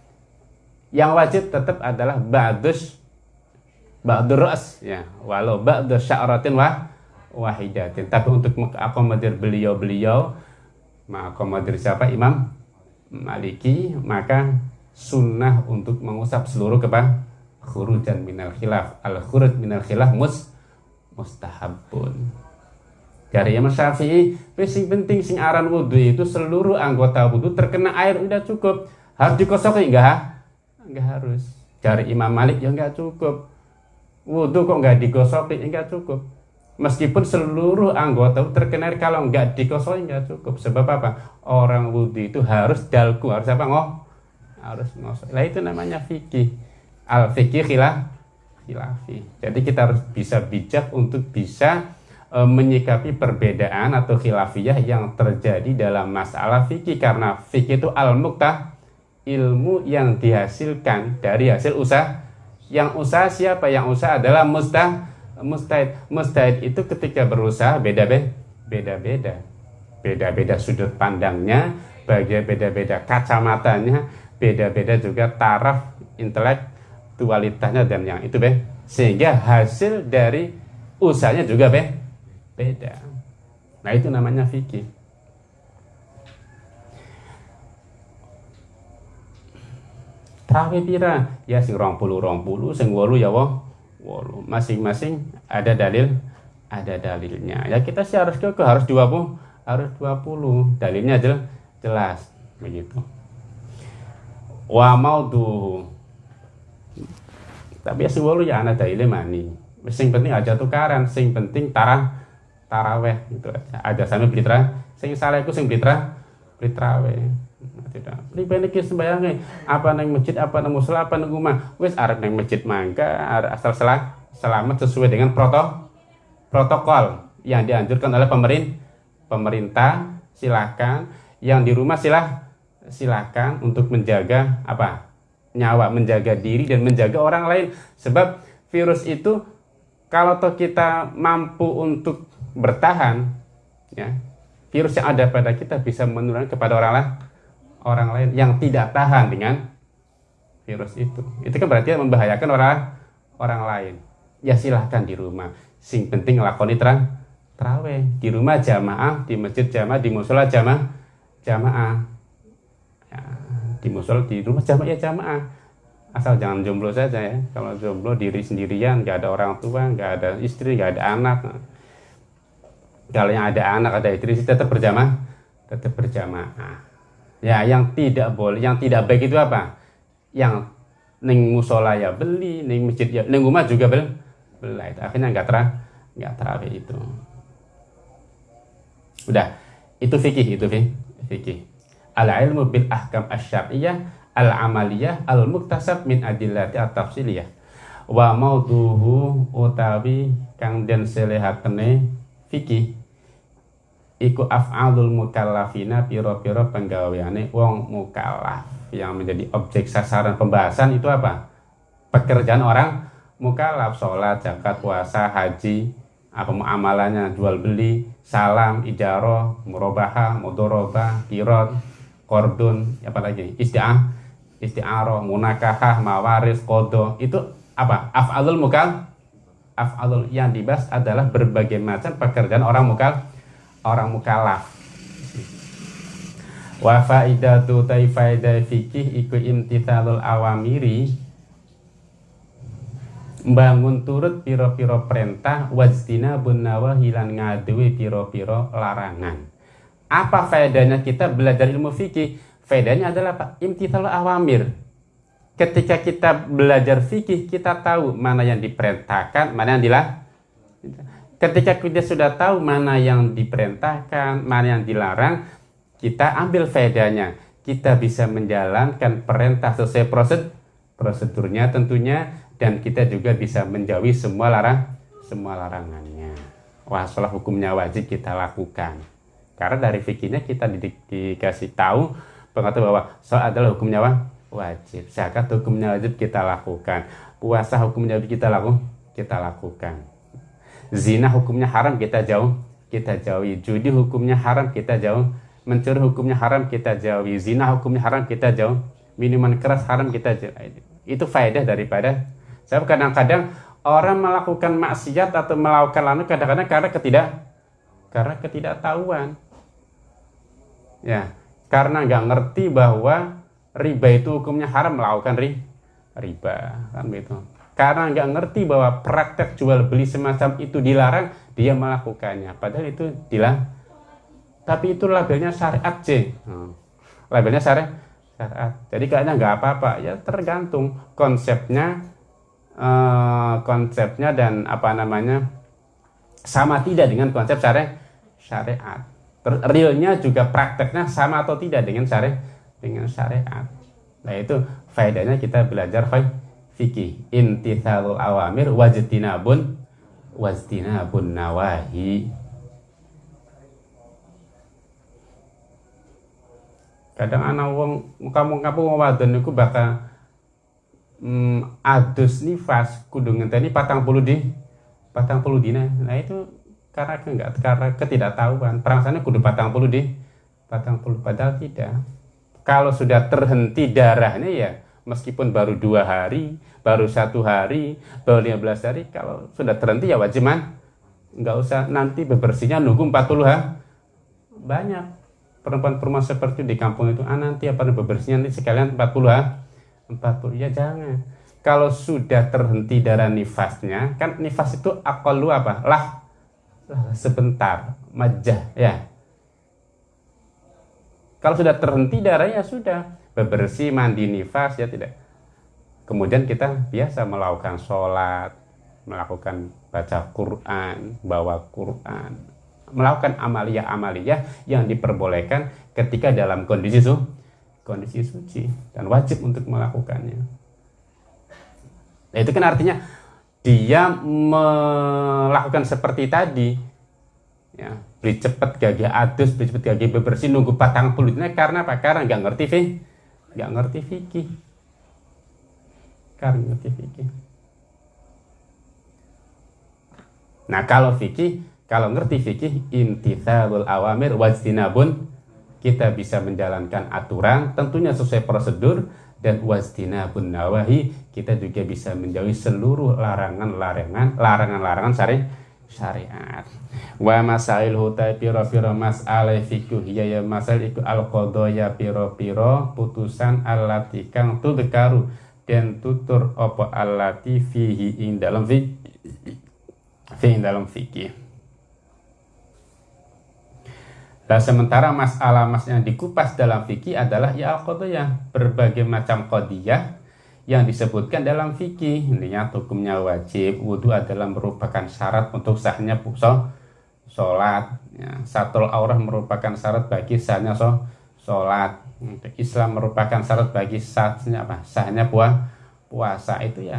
yang wajib tetap adalah ba'dus ba'dur ya walau ba'dus sya'ratin wa wahidatin. Tapi untuk mengakomodir beliau-beliau mengakomodir siapa? Imam Maliki. Maka sunnah untuk mengusap seluruh kepala khurujan minal khilaf. Al khuruj minal khilaf mus mustahabun. Dari Imam Syafi'i sing penting sing aran wudhu itu seluruh anggota wudhu terkena air udah cukup. Harus dikosok enggak enggak harus. Dari Imam Malik ya enggak cukup. Wudhu kok enggak digosok enggak cukup. Meskipun seluruh anggota terkena air kalau enggak dikosok enggak cukup. Sebab apa? Orang wudhu itu harus dalku harus apa? Ngoh harus ngosok lah itu namanya fikih. Al fikih khilaf khilafi. Jadi kita harus bisa bijak untuk bisa e, menyikapi perbedaan atau khilafiyah yang terjadi dalam masalah fikih. Karena fikih itu al muktah ilmu yang dihasilkan dari hasil usaha. Yang usaha siapa? Yang usaha adalah mustah mustahid. Mustahid itu ketika berusaha beda-beda. Beda-beda. Beda-beda sudut pandangnya, bagian beda-beda kacamatanya, beda-beda juga taraf intelek dualitasnya dan yang itu be sehingga hasil dari usahanya juga be beda nah itu namanya fikih Tarawih pira ya sing rong puluh rong puluh sing wolu ya wong wolu masing-masing ada dalil ada dalilnya. Ya kita sih harus ke harus 20 harus 20 dalilnya jelas jelas begitu. Wa tuh tapi ya lu ya anak dalile mani. Sing penting aja tukaran sing penting tarah taraweh gitu aja. Aja sampai beli sing salah iku sing beli beli taraweh tidak. Pribadi kita sembayangnya apa neng masjid apa neng musola apa neng rumah? Wes arep neng masjid mangga asal salah selamat sesuai dengan proto protokol yang dianjurkan oleh pemerintah pemerintah. Silakan. Yang di rumah silah silakan untuk menjaga apa? Nyawa, menjaga diri dan menjaga orang lain. Sebab virus itu kalau toh kita mampu untuk bertahan, ya, virus yang ada pada kita bisa menularkan kepada orang lain, orang lain yang tidak tahan dengan virus itu. Itu kan berarti membahayakan orang orang lain. Ya silahkan di rumah. Sing penting lakoni terang terawih di rumah jamaah, di masjid jamaah, di musola jamaah, jamaah. Ya, di musola di rumah jamaah ya jamaah asal jangan jomblo saja ya kalau jomblo diri sendirian nggak ada orang tua nggak ada istri nggak ada anak kalau yang ada anak ada istri tetap berjamaah tetap berjamaah ya yang tidak boleh yang tidak baik itu apa? Yang neng musola ya beli neng masjid ya neng rumah juga beli belah itu akhirnya nggak terang nggak terawih itu. Udah itu fikih itu fikih. Al ilmu bil ahkam asyariyah al amaliyah al muktasab min adillati at tafsiliyah wa mauduhu utawi kang den selehatene fikih iku af'alul mukallafina piro-piro penggaweane wong mukallaf yang menjadi objek sasaran pembahasan itu apa? Pekerjaan orang mukallaf, sholat, zakat, puasa, haji, apa amalannya, jual beli, salam, ijaroh, murobaha, mudoroba, kirot, kordun, apa lagi? Isti'ah, isti'aroh, munakahah, mawaris, kodo, itu apa? Af'alul mukal, af'alul yang dibahas adalah berbagai macam pekerjaan orang mukal orang mukallaf. Wa faidatu taifaidah fikih iku imtithalul awamiri. Bangun turut piro-piro perintah wajtina bunawa hilang ngadui piro-piro larangan. Apa faedahnya kita belajar ilmu fikih faedahnya adalah apa? Imtithalul awamir. Ketika kita belajar fikih kita tahu mana yang diperintahkan mana yang dilarang Ketika kita sudah tahu mana yang diperintahkan, mana yang dilarang, kita ambil faedahnya. Kita bisa menjalankan perintah sesuai prosedur, prosedurnya tentunya, dan kita juga bisa menjauhi semua larang, semua larangannya. Wah, salah hukumnya wajib kita lakukan. Karena dari fikirnya kita di, dikasih tahu pengetahuan bahwa soal adalah hukumnya wajib. Zakat hukumnya wajib kita lakukan. Puasa hukumnya wajib kita lakukan. Kita lakukan Zina hukumnya haram kita jauh, kita jauhi. Judi hukumnya haram kita jauh. Mencuri hukumnya haram kita jauhi. Zina hukumnya haram kita jauh. Minuman keras haram kita jauh. Itu faedah daripada saya kadang-kadang orang melakukan maksiat atau melakukan lalu kadang-kadang karena ketidak karena ketidaktahuan. Ya, karena nggak ngerti bahwa riba itu hukumnya haram melakukan ri, riba kan begitu karena nggak ngerti bahwa praktek jual beli semacam itu dilarang, dia melakukannya. Padahal itu dilarang. Tapi itu labelnya syariat C. Hmm. Labelnya syariat. syariat. Jadi kayaknya nggak apa-apa. Ya tergantung konsepnya, eh, konsepnya dan apa namanya sama tidak dengan konsep syariat. Syariat. Realnya juga prakteknya sama atau tidak dengan syariat dengan syariat. Nah itu faedahnya kita belajar faedah fikih intithalul awamir wajtinabun wajtinabun nawahi. Kadang anak wong kamu kamu wadon niku bakal mm, adus nifas kudu ngenteni patang puluh di patang puluh dina. Nah itu karena enggak karena ketidaktahuan. Perangsane kudu patang puluh di patang puluh padahal tidak. Kalau sudah terhenti darahnya ya meskipun baru dua hari, baru satu hari, baru 15 hari, kalau sudah terhenti ya wajib man. Nggak usah nanti bebersihnya nunggu 40 ha. Banyak perempuan-perempuan seperti di kampung itu, ah nanti apa bebersihnya nanti sekalian 40 ha. 40 ya jangan. Kalau sudah terhenti darah nifasnya, kan nifas itu lu apa? Lah, lah sebentar, majah ya. Kalau sudah terhenti darahnya sudah bebersih, mandi nifas, ya tidak. Kemudian kita biasa melakukan sholat, melakukan baca Quran, bawa Quran, melakukan amalia-amalia yang diperbolehkan ketika dalam kondisi su kondisi suci dan wajib untuk melakukannya. Nah, itu kan artinya dia melakukan seperti tadi ya beli cepat gagah adus beli cepat gagah bebersih nunggu patang pulutnya karena apa karena nggak ngerti sih nggak ngerti fikih. Karena ngerti fikih. Nah kalau fikih kalau ngerti fikih imtithalul awamir wajtinabun kita bisa menjalankan aturan tentunya sesuai prosedur dan wajtinabun nawahi kita juga bisa menjauhi seluruh larangan-larangan larangan-larangan syariat syariat. Wa masail hutai piro piro masalah fikih ya ya masail iku al ya piro piro putusan alati kang tudkaru dan tutur opo alati fihi ing dalam fi fi ing dalam fikih. Nah, sementara masalah mas yang dikupas dalam fikih adalah ya al yang berbagai macam kodiyah yang disebutkan dalam fikih. Intinya hukumnya wajib wudhu adalah merupakan syarat untuk sahnya puasa sholat. Ya. satu aurah merupakan syarat bagi sahnya so, sholat. Islam merupakan syarat bagi sahnya apa? Sahnya puah, puasa. Itu ya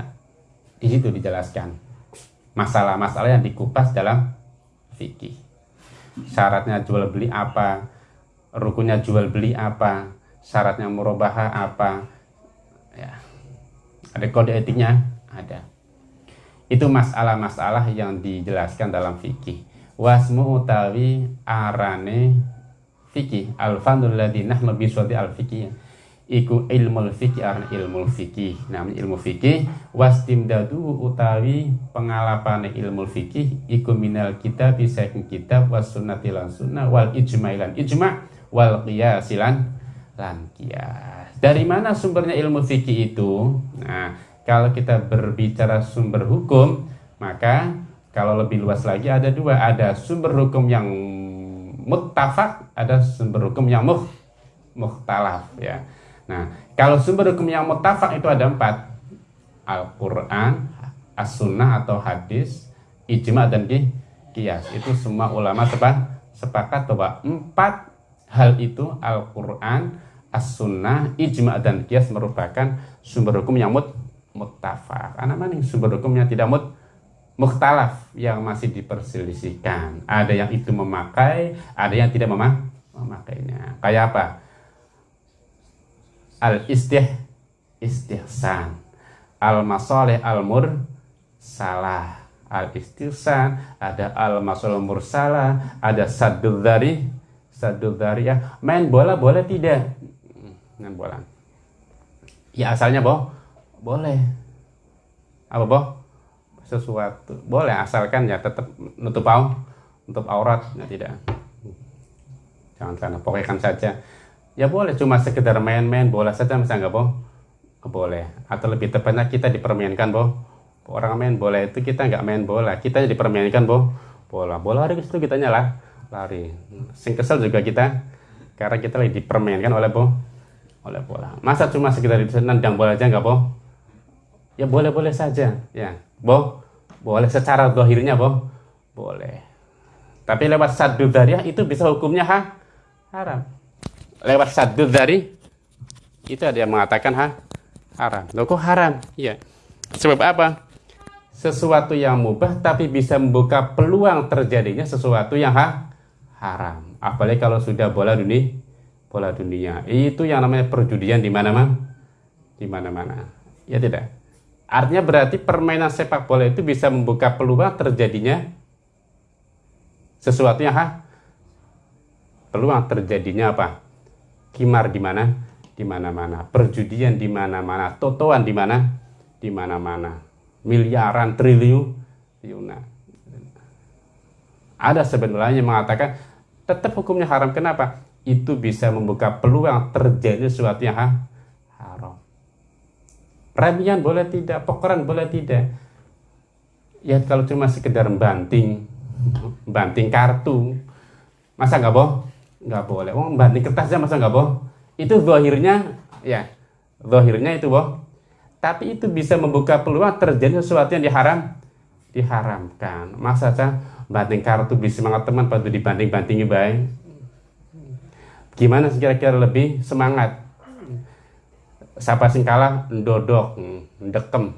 di situ dijelaskan. Masalah-masalah yang dikupas dalam fikih. Syaratnya jual beli apa? Rukunnya jual beli apa? Syaratnya murabahah apa? Ya kode etiknya ada. Itu masalah-masalah yang dijelaskan dalam fikih. Wasmu utawi arane fikih. Alfanul ladinah lebih suatu al fikih iku ilmu fikih arane ilmu fikih. Namanya ilmu fikih. Wastimdadu utawi pengalapan ilmu fikih. Iku minal kita bisa kitab was sunnati lan sunnah wal ijma ilan ijma wal qiyasilan lan qiyas dari mana sumbernya ilmu fikih itu? Nah, kalau kita berbicara sumber hukum, maka kalau lebih luas lagi ada dua, ada sumber hukum yang muttafaq, ada sumber hukum yang muh, muhtalaf ya. Nah, kalau sumber hukum yang muttafaq itu ada empat. Al-Quran, As-Sunnah atau hadis, ijma dan kias. Itu semua ulama sepakat bahwa empat hal itu Al-Quran, as-sunnah, ijma dan kias merupakan sumber hukum yang mut muttafaq. Karena mana sumber hukumnya tidak mut mukhtalaf yang masih diperselisihkan. Ada yang itu memakai, ada yang tidak memang memakainya. Kayak apa? Al istih istihsan. Al masoleh al mur salah. Al istihsan, ada al masoleh mursalah, ada sadul dari sadul dari ya. Main bola boleh tidak? Dengan bola. Ya asalnya boh, boleh. Apa boh? Sesuatu boleh asalkan ya tetap nutup au, nutup aurat, ya tidak. Jangan karena pokoknya saja. Ya boleh cuma sekedar main-main bola saja bisa nggak boh? Boleh. Atau lebih tepatnya kita dipermainkan boh. Orang main bola itu kita nggak main bola, kita dipermainkan boh bola. Bola hari itu kita nyala lari. Sing kesel juga kita karena kita lagi dipermainkan oleh boh oleh bola. Masa cuma sekedar itu nendang bola aja nggak boh? Ya boleh-boleh saja, ya. Boh, boleh secara dohirnya boh, boleh. Tapi lewat sadu dari itu bisa hukumnya ha? haram. Lewat sadu dari itu ada yang mengatakan ha? haram. Loh kok haram? Iya. Sebab apa? Sesuatu yang mubah tapi bisa membuka peluang terjadinya sesuatu yang ha? haram. Apalagi kalau sudah bola dunia bola dunia. Itu yang namanya perjudian di mana-mana. Di mana-mana. Ya tidak. Artinya berarti permainan sepak bola itu bisa membuka peluang terjadinya sesuatu yang ha? peluang terjadinya apa? Kimar di mana? Di mana-mana. Perjudian di mana-mana. Totoan di mana? Di mana-mana. Miliaran triliun. Ada sebenarnya yang mengatakan tetap hukumnya haram. Kenapa? Itu bisa membuka peluang terjadi sesuatu yang haram. Remian boleh tidak, pokeran boleh tidak. Ya kalau cuma sekedar banting, banting kartu, masa nggak boh? Nggak boleh. Oh, banting kertasnya masa nggak boh? Itu zahirnya, ya, zahirnya itu boh. Tapi itu bisa membuka peluang terjadi sesuatu yang diharam, diharamkan. Masa saya banting kartu bisa semangat teman pada dibanding-bandingi baik gimana kira-kira lebih semangat? Siapa sing kalah ndodok ndekem.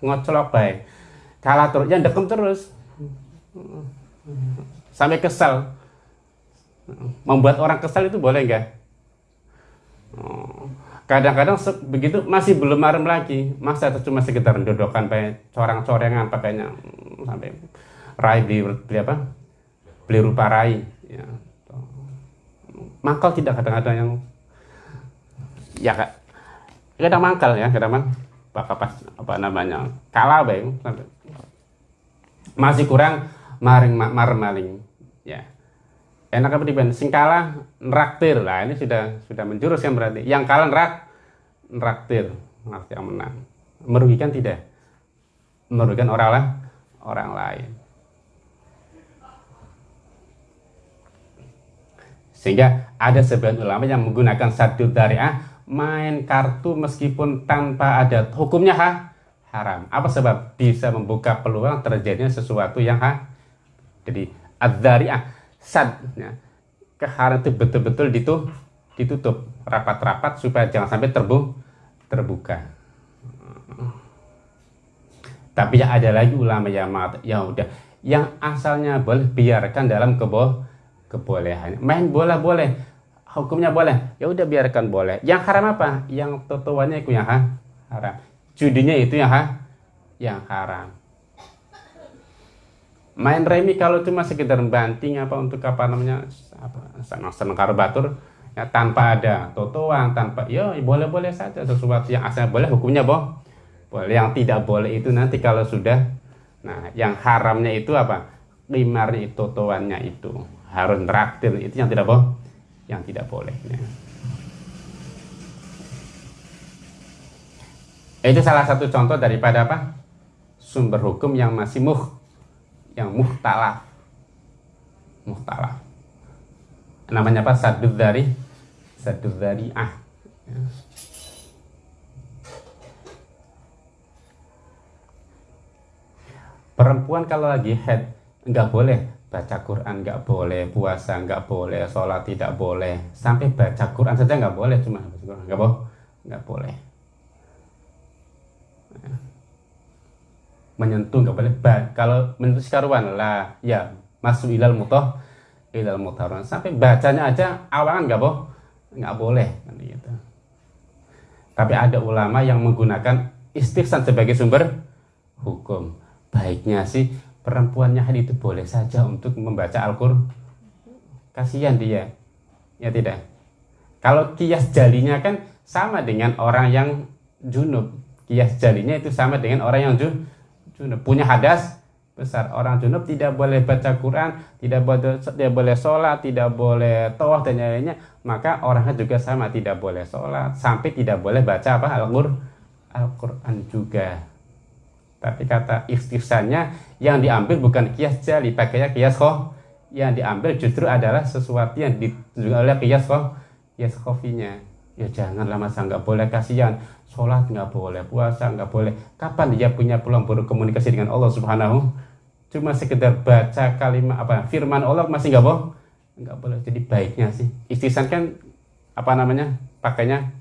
Ngocolok baik kalah terus ya ndekem terus. Sampai kesal membuat orang kesal itu boleh enggak kadang-kadang begitu masih belum marem lagi. Masa itu cuma sekitar dodokan pakai corang-corengan pakainya sampai rai beli, beli apa? Beli rupa rai ya mangkal tidak kadang-kadang yang ya kak kadang mangkal ya kadang mang pas apa namanya kalah baik masih kurang maring mar maling ya. Enak apa diben sing kalah neraktir lah. Ini sudah sudah menjurus yang berarti. Yang kalah nerak neraktir. Yang menang. Merugikan tidak? Merugikan orang lah orang lain Sehingga ada sebagian ulama yang menggunakan satu dariah main kartu meskipun tanpa ada hukumnya ha? haram. Apa sebab? Bisa membuka peluang terjadinya sesuatu yang ha? Jadi adzari'ah sad ya. keharam itu betul-betul ditutup, ditutup rapat-rapat supaya jangan sampai terbu terbuka. Tapi ya ada lagi ulama yang ya udah yang asalnya boleh biarkan dalam kebo kebolehan. Main bola boleh, hukumnya boleh. Ya udah biarkan boleh. Yang haram apa? Yang totoannya itu yang ha? haram. Judinya itu yang ha? yang haram. Main remi kalau cuma sekedar banting apa untuk apa namanya apa senang senang batur ya tanpa ada totoan tanpa ya boleh boleh saja sesuatu yang asalnya boleh hukumnya boh boleh yang tidak boleh itu nanti kalau sudah nah yang haramnya itu apa limarnya itu totoannya itu harus traktir. Itu yang tidak boh yang tidak boleh ya. itu salah satu contoh daripada apa? Sumber hukum yang masih muh yang muhtalaf muhtalaf namanya apa? Sadud dari sadud dari ah ya. perempuan kalau lagi head nggak boleh baca Quran nggak boleh puasa nggak boleh sholat tidak boleh. Sampai baca Quran saja nggak boleh cuma nggak boleh nggak boleh. Menyentuh nggak boleh. Ba kalau menyentuh karuan lah. Ya masuk ilal mutoh ilal mutaron sampai bacanya aja awangan nggak boh nggak boleh. Kan gitu. tapi ada ulama yang menggunakan istighsan sebagai sumber hukum. Baiknya sih perempuannya hari itu boleh saja untuk membaca Al-Qur'an kasihan dia ya tidak? Kalau kias jalinya kan sama dengan orang yang junub. Kias jalinya itu sama dengan orang yang junub. Punya hadas besar. Orang junub tidak boleh baca Quran tidak boleh tidak boleh sholat tidak boleh tawaf dan lainnya maka orangnya juga sama tidak boleh sholat. Sampai tidak boleh baca apa? Al-Qur'an Al-Quran juga. Tapi kata ikhtisannya yang diambil bukan kias jali pakainya kias khoh yang diambil justru adalah sesuatu yang ditunjukkan oleh kias khoh kias khofinya. Ya janganlah masa nggak boleh kasihan. Sholat nggak boleh puasa nggak boleh. Kapan dia punya peluang berkomunikasi dengan Allah Subhanahu? Cuma sekedar baca kalimat apa firman Allah masih nggak boleh nggak boleh. Jadi baiknya sih. Istisan kan apa namanya pakainya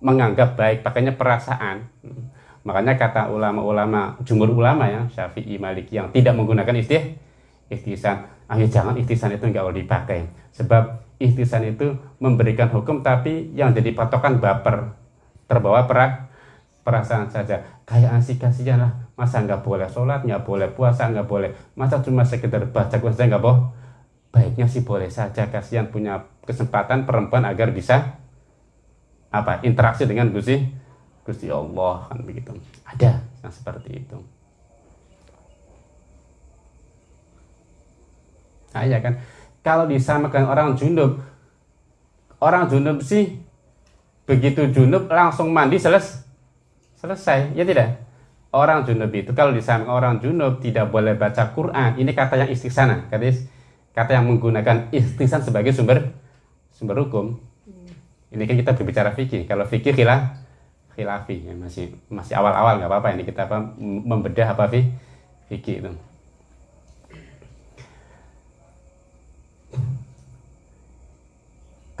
menganggap baik pakainya perasaan makanya kata ulama-ulama jumhur ulama ya Syafi'i Maliki yang tidak menggunakan istih istisan ayo jangan istisan itu nggak boleh dipakai. Sebab ihtisan itu memberikan hukum tapi yang jadi patokan baper. Terbawa perak perasaan saja. Kayak asik kasihan lah. Masa nggak boleh sholat nggak boleh puasa nggak boleh. Masa cuma sekedar baca Quran saja nggak boh? Baiknya sih boleh saja. Kasihan punya kesempatan perempuan agar bisa apa interaksi dengan Gusti Gusti Allah kan begitu. Ada. Yang seperti itu. Nah, ya kan? Kalau disamakan orang junub orang junub sih begitu junub langsung mandi seles selesai ya tidak? Orang junub itu kalau disamakan orang junub tidak boleh baca Quran. Ini kata yang istiqsana kata kata yang menggunakan istiqsan sebagai sumber sumber hukum. Ini kan kita berbicara fikih. Kalau fikih khilaf khilafi ya masih masih awal-awal nggak apa-apa. Ini kita apa membedah apa fikih itu.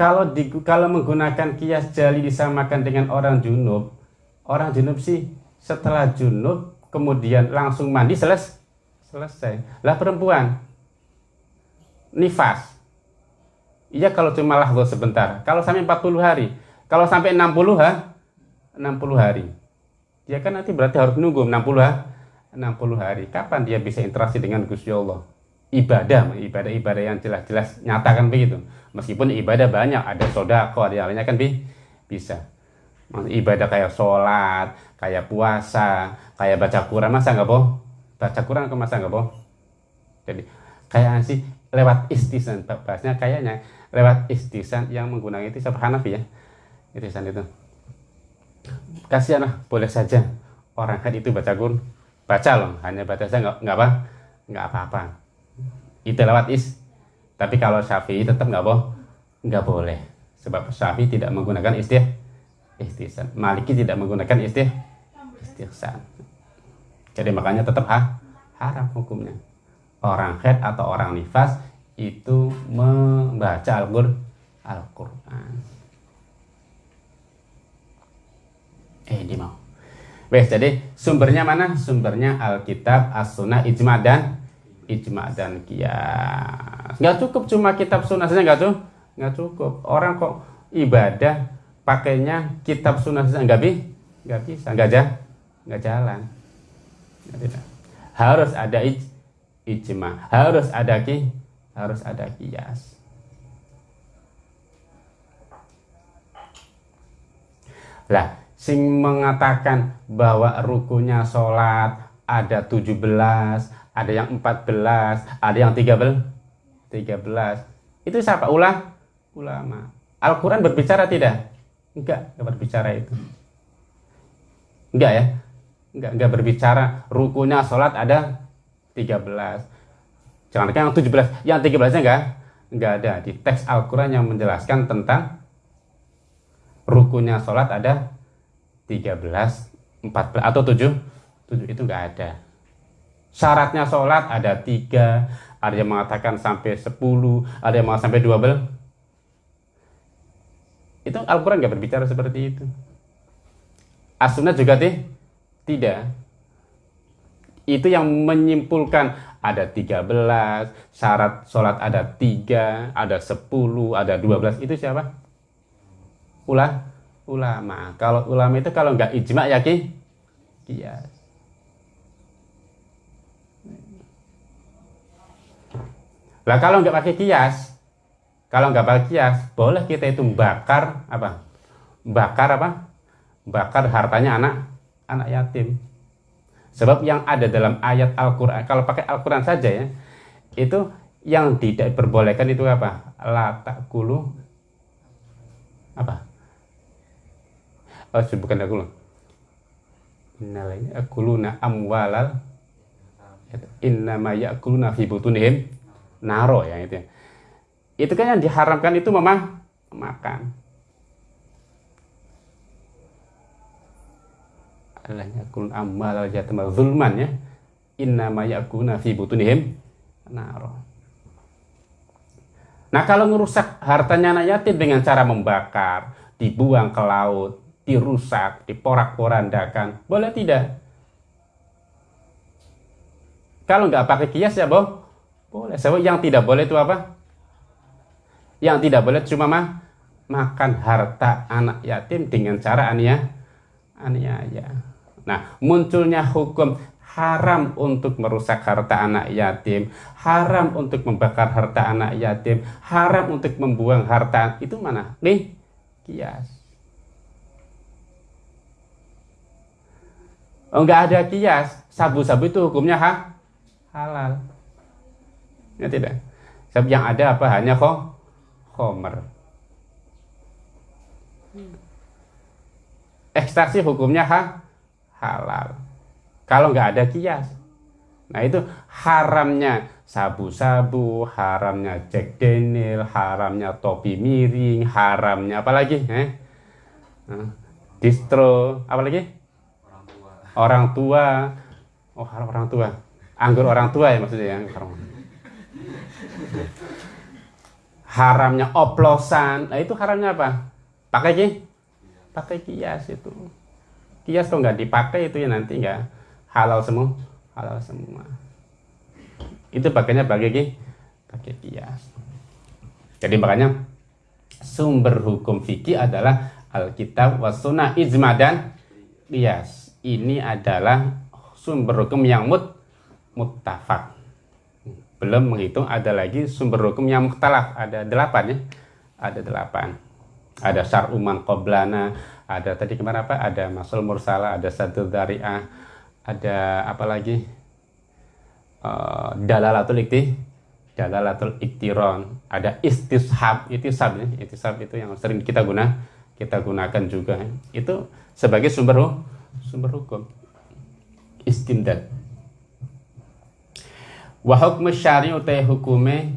Kalau di, kalau menggunakan kias jali disamakan dengan orang junub orang junub sih setelah junub kemudian langsung mandi seles, selesai. Lah perempuan nifas. Iya kalau cuma lahdo sebentar. Kalau sampai 40 hari. Kalau sampai 60 ha 60 hari. Dia kan nanti berarti harus nunggu 60 ha 60 hari. Kapan dia bisa interaksi dengan Gusti Allah? Ibadah ibadah ibadah yang jelas-jelas nyatakan begitu. Meskipun ibadah banyak ada sodako ada lainnya kan bi bisa. Ibadah kayak sholat kayak puasa kayak baca Quran masa nggak boh? Baca Quran ke masa nggak boh? Jadi kayak sih lewat istisan bahasnya kayaknya lewat istisan yang menggunakan itu Hanafi ya? Istisan itu kasihan lah boleh saja orang kan itu baca Quran baca loh hanya baca saja nggak nggak apa nggak apa-apa itu lewat is tapi kalau Syafi'i tetap nggak boh nggak boleh sebab Syafi'i tidak menggunakan istih istihsan. Maliki tidak menggunakan istih istihsan. Jadi makanya tetap ha, haram hukumnya. Orang head atau orang nifas itu membaca Al-Qur'an. Eh di mau. Wes, jadi sumbernya mana? Sumbernya Alkitab, As-Sunnah, Ijma dan Ijma dan Qiyas. Nggak cukup cuma kitab sunnah saja nggak tuh? Nggak cukup. Orang kok ibadah pakainya kitab sunnah saja nggak bi? Nggak bisa, nggak jalan, nggak jalan. Harus ada ij, ijma, harus ada ki, harus ada kias. Lah, sing mengatakan bahwa rukunya sholat ada 17, ada yang 14, ada yang 13, 13. Itu siapa? Ulah, ulama. Al-Quran berbicara tidak? Enggak, enggak berbicara itu. Enggak ya? Enggak, enggak berbicara rukunya sholat ada 13. Jangan yang 17, yang 13 nya enggak? Enggak ada. Di teks Al-Quran yang menjelaskan tentang rukunya sholat ada 13, 14 atau 7, 7 itu enggak ada. Syaratnya sholat ada tiga, ada yang mengatakan sampai 10, ada yang mengatakan sampai 12. Itu Al-Quran nggak berbicara seperti itu. As-Sunnah juga tih, tidak. Itu yang menyimpulkan ada 13, syarat sholat ada 3, ada 10, ada 12. Itu siapa? Ulah ulama. Kalau ulama itu kalau nggak ijma ya ki kias. Lah kalau nggak pakai kias, kalau nggak pakai kias, boleh kita itu bakar apa? Bakar apa? Bakar hartanya anak anak yatim. Sebab yang ada dalam ayat Al-Quran, kalau pakai Al-Quran saja ya, itu yang tidak diperbolehkan itu apa? La kulu apa? Oh bukan aku loh innalanya akuluna amwalal. Innama yakuluna fi butunihim. Naro ya itu ya. itu kan yang diharamkan itu memang makan. Allahnya kulun amal jatam zulman ya. Innama yakuluna fi butunihim. Naro. Nah kalau merusak hartanya anak yatim dengan cara membakar, dibuang ke laut, dirusak, diporak-porandakan. Boleh tidak? Kalau nggak pakai kias ya boh, boleh. Sebab yang tidak boleh itu apa? Yang tidak boleh cuma mah makan harta anak yatim dengan cara ania, aniaya. Nah, munculnya hukum haram untuk merusak harta anak yatim, haram untuk membakar harta anak yatim, haram untuk membuang harta itu mana? Nih, kias. Oh, enggak ada kias. Sabu-sabu itu hukumnya ha? halal. Ya tidak. Sebab yang ada apa? Hanya kok khomer. Ekstraksi hukumnya ha? halal. Kalau enggak ada kias. Nah itu haramnya sabu-sabu, haramnya Jack Daniel, haramnya topi miring, haramnya apa lagi? Eh? Distro, apa lagi? Orang tua. Oh orang tua. Anggur orang tua ya maksudnya ya haramnya oplosan. Nah itu haramnya apa? Pakai ki? Pakai kias itu. Kias kalau nggak dipakai itu ya nanti nggak halal semua. Halal semua. Itu pakainya pakai ki? Pakai kias. Jadi makanya sumber hukum fikih adalah Alkitab wasuna ijma dan kias ini adalah sumber hukum yang mut muttafaq. Belum menghitung ada lagi sumber hukum yang mukhtalaf, ada delapan ya. Ada delapan. Ada syar'uman qoblana, ada tadi kemarin apa? Ada masul mursala, ada satu dari'ah, ada apa lagi? Uh, dalalatul ikti, dalalatul iktiron, ada istishab, istishab ya, istishab itu yang sering kita guna, kita gunakan juga. Itu sebagai sumber hukum sumber hukum. Istimdad. Wa hukm syari utai hukume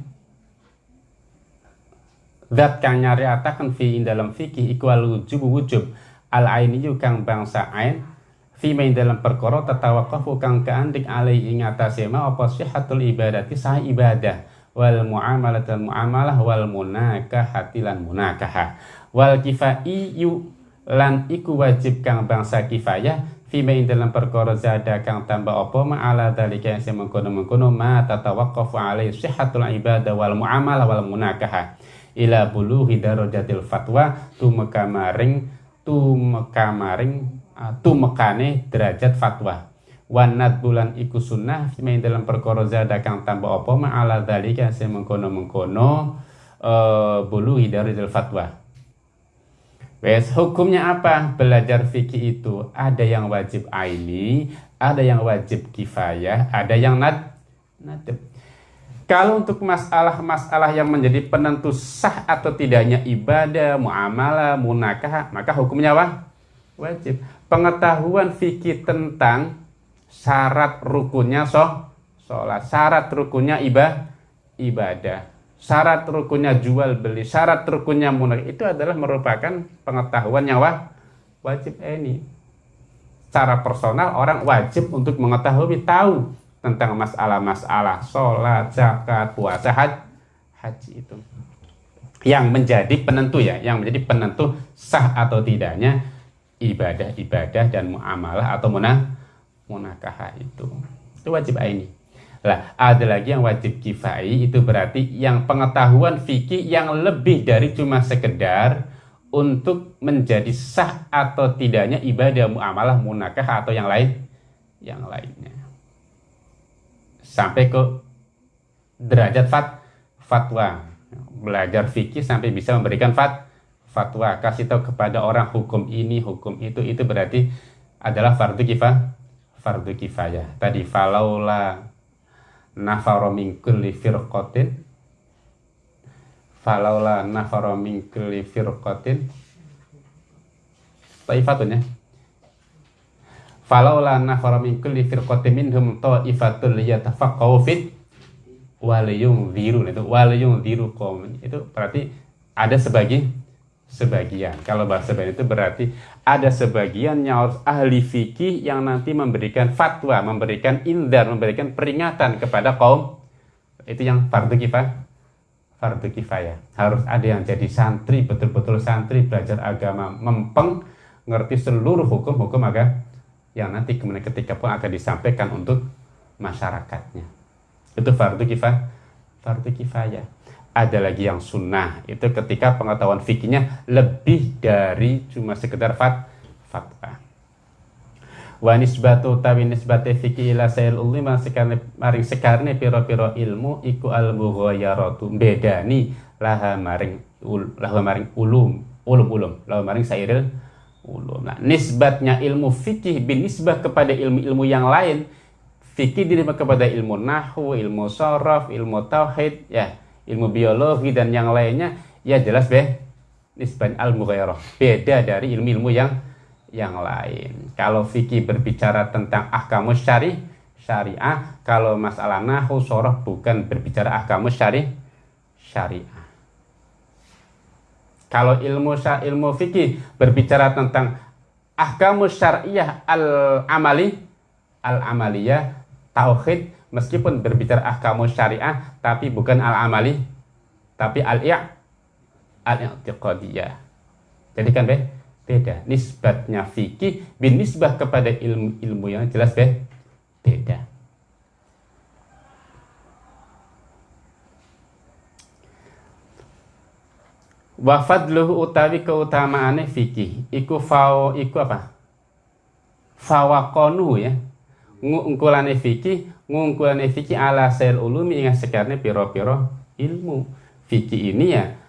zat kang nyariataken fi dalam fikih iku wujub wujub. Al ainiyu kang bangsa ain fi main dalam perkara tatawaqafu kang kaandik alai ing atase ma apa sihhatul ibadati sah ibadah. Wal muamalah dan muamalah wal munakahati lan munakahah wal kifaiyu lan iku wajib kang bangsa kifayah fima ing dalam perkara zada kang tambah apa ma ala dalika yang mengkono-mengkono ma tatawaqqafu alai sihhatul ibadah wal muamalah wal munakahah. Ila bulughi darajatil fatwa tumeka maring tumeka maring ah, tumekane derajat fatwa. Wanat bulan iku sunnah fima ing dalam perkara zada kang tambah apa ma ala dalika yang mengkono-mengkono uh, bulughi darajatil fatwa Wes hukumnya apa? Belajar fikih itu ada yang wajib aini, ada yang wajib kifayah, ada yang nad nadab. Kalau untuk masalah-masalah yang menjadi penentu sah atau tidaknya ibadah, muamalah, munakah, maka hukumnya apa? Wajib. Pengetahuan fikih tentang syarat rukunnya sholat, syarat rukunnya ibadah, ibadah syarat rukunnya jual beli, syarat rukunnya munak itu adalah merupakan pengetahuan yang wajib ini. Secara personal orang wajib untuk mengetahui tahu tentang masalah-masalah sholat, zakat, puasa, haji itu. Yang menjadi penentu ya, yang menjadi penentu sah atau tidaknya ibadah-ibadah dan muamalah atau munah munakah itu. Itu wajib ini. Lah, ada lagi yang wajib kifai itu berarti yang pengetahuan fikih yang lebih dari cuma sekedar untuk menjadi sah atau tidaknya ibadah muamalah munakah atau yang lain yang lainnya. Sampai ke derajat fat, fatwa. Belajar fikih sampai bisa memberikan fat, fatwa. Kasih tahu kepada orang hukum ini, hukum itu, itu berarti adalah fardu kifah, fardu kifayah. Tadi falaula nafaro min kulli firqatin falaula nafaro min kulli firqatin. Taifatun ya. Falaula nafaro min kulli firqatin minhum taifatul yatafaqqahu fit waliyum ziru itu waliyum ziru qawm itu berarti ada sebagian sebagian. Kalau bahasa Bani itu berarti ada sebagian yang ahli fikih yang nanti memberikan fatwa, memberikan indar, memberikan peringatan kepada kaum itu yang fardu kifayah. Fardu kifayah. Harus ada yang jadi santri, betul-betul santri belajar agama, mempeng, ngerti seluruh hukum-hukum agama yang nanti kemudian ketika pun akan disampaikan untuk masyarakatnya. Itu fardu kifayah. Fardu kifayah ada lagi yang sunnah. Itu ketika pengetahuan fikihnya lebih dari cuma sekedar fat fatwa wa nisbatu tawi nisbate fikih ila sail ulima sekarne maring sekarne piro-piro ilmu iku al mughayaratu bedani laha maring ul, laha maring ulum ulum ulum. Laha maring sairil ulum. Nah nisbatnya ilmu fikih bin nisbah kepada ilmu-ilmu yang lain fikih diterima kepada ilmu nahwu ilmu sorof ilmu tauhid ya ilmu biologi dan yang lainnya ya jelas be nisban al mughairah beda dari ilmu-ilmu yang yang lain. Kalau fikih berbicara tentang ahkamus syari syariah. Kalau masalah nahu soroh bukan berbicara ahkamus syari syariah. Kalau ilmu ilmu fikih berbicara tentang ahkamus syariah al amali al amaliyah tauhid meskipun berbicara ahkamu syariah tapi bukan al-amali tapi al-i'tiqadiyah. Jadi kan be beda. Nisbatnya fikih bin nisbah kepada ilmu-ilmu yang jelas be beda. Wa fadluhu utawi keutamaane fikih. Iku fao iku apa? Fawakonu ya. Ngungkulane fikih ngungkulane fikih ala sel ulumi ingat sekarang piro-piro ilmu. Fikih ini ya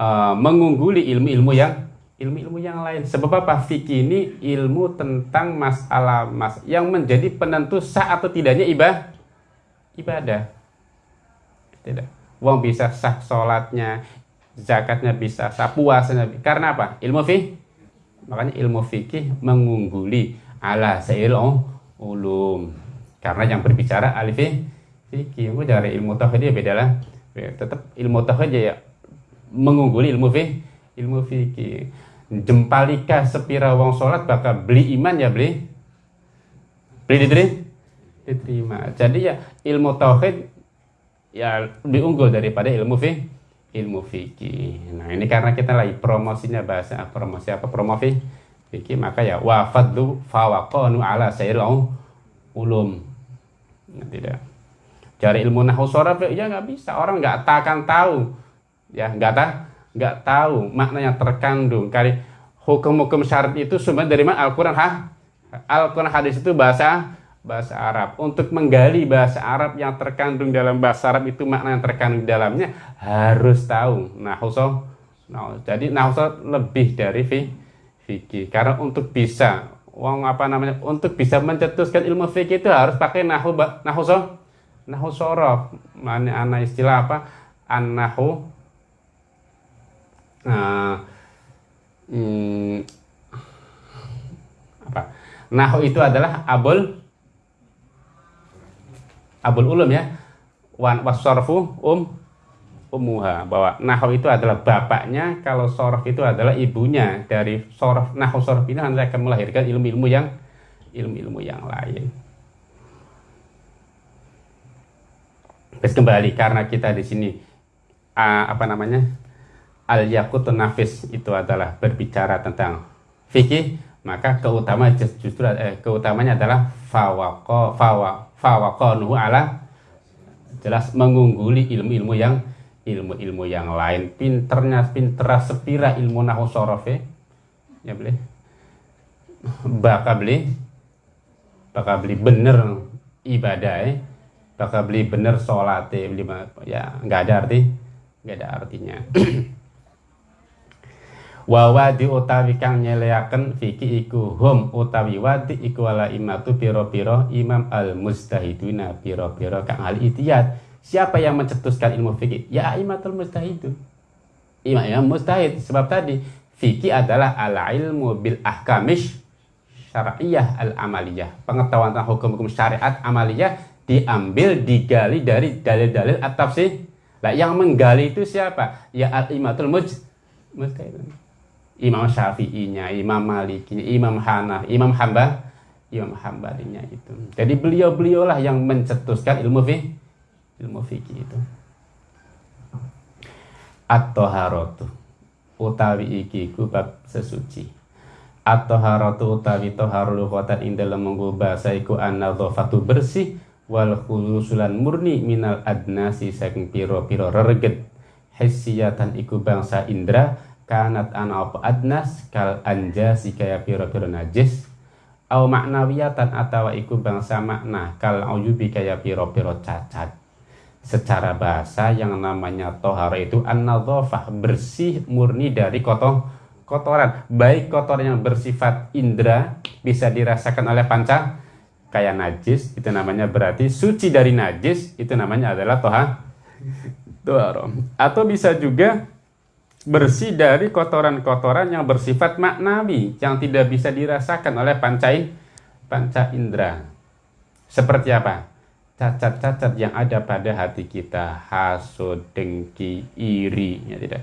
uh, mengungguli ilmu-ilmu yang ilmu-ilmu yang lain. Sebab apa? Fikih ini ilmu tentang masalah mas yang menjadi penentu sah atau tidaknya ibadah ibadah. Tidak. Uang bisa sah sholatnya zakatnya bisa sah puasanya karena apa? Ilmu fikih makanya ilmu fikih mengungguli ala sel ulum karena yang berbicara alif fikih itu dari ilmu tauhid ya beda lah. Tetap ilmu tauhid ya mengungguli ilmu fikih ilmu fikih jempalika sepira wong sholat bakal beli iman ya beli? Beli diterima? Diterima. Jadi ya ilmu tauhid ya lebih unggul daripada ilmu fi ilmu fikih nah ini karena kita lagi promosinya bahasa promosi apa? Promosi fikih maka ya wafadlu fawaqanu ala sayyidul ulum tidak cari ilmu nahu soraf ya nggak bisa. Orang nggak akan tahu. Ya nggak tahu nggak tahu. Maknanya terkandung. Kali hukum-hukum syarat itu sebenarnya dari mana? Al-Quran ha? Al-Quran hadis itu bahasa bahasa Arab. Untuk menggali bahasa Arab yang terkandung dalam bahasa Arab itu makna yang terkandung dalamnya harus tahu nahu nah, jadi nahu lebih dari fi fikih. Karena untuk bisa uang apa namanya untuk bisa mencetuskan ilmu fikih itu harus pakai nahu nahu so nahu sorof mana anak istilah apa? An nahu nah, hmm, apa? Nahu itu adalah abul abul ulum ya. Wan wasorfu um umuha bahwa nahu itu adalah bapaknya kalau sorof itu adalah ibunya. Dari sorof nahu sorof ini nanti akan melahirkan ilmu-ilmu yang ilmu-ilmu yang lain. Terus kembali karena kita di sini uh, apa namanya al yakutun nafis itu adalah berbicara tentang fikih maka keutamaan justru eh, keutamanya adalah fawako fawa fawakonuhu ala jelas mengungguli ilmu-ilmu yang ilmu-ilmu yang lain. Pinternya pinternya sepira ilmu nahu sorofe ya. Boleh bakal beli. Bakal beli bener ibadah eh bakal beli bener sholat beli ya nggak ada arti. Nggak ada artinya. Wa wadi utawi kang nyeleaken fiki iku hum utawi wadi iku wala imatu piro-piro imam al mustahiduna piro-piro kang al itiyat siapa yang mencetuskan ilmu fikih? Ya imatul mustahidun imam yang mustahid sebab tadi fikih adalah al ilmu bil ahkamish syariah al amaliyah pengetahuan tentang hukum-hukum syariat amaliyah diambil digali dari dalil-dalil atau sih lah yang menggali itu siapa? Ya al imatul muj Imam Syafi'inya, Imam Malikinya, Imam Hanaf, Imam Hamba, Imam Hambalinya itu. Jadi beliau-beliaulah yang mencetuskan ilmu fi ilmu fikih itu. At-taharatu utawi iki ku bab sesuci. At-taharatu utawi taharul lughatan ing dalem menggo bahasa iku an-nadhafatu bersih wal khulusulan murni minal adnasi saking piro-piro rereget hissiyatan iku bangsa indra kanat ana apa adnas kal anjasi kaya piro-piro najis au maknawiyatan atawa iku bangsa makna kal uyubi kaya piro-piro cacat secara bahasa yang namanya tohara itu an bersih murni dari kotor kotoran. Baik kotoran yang bersifat indra bisa dirasakan oleh panca kayak najis itu namanya berarti suci dari najis itu namanya adalah toha toharo atau bisa juga bersih dari kotoran-kotoran yang bersifat maknawi yang tidak bisa dirasakan oleh panca panca indera. Seperti apa cacat-cacat yang ada pada hati kita hasud dengki iri ya tidak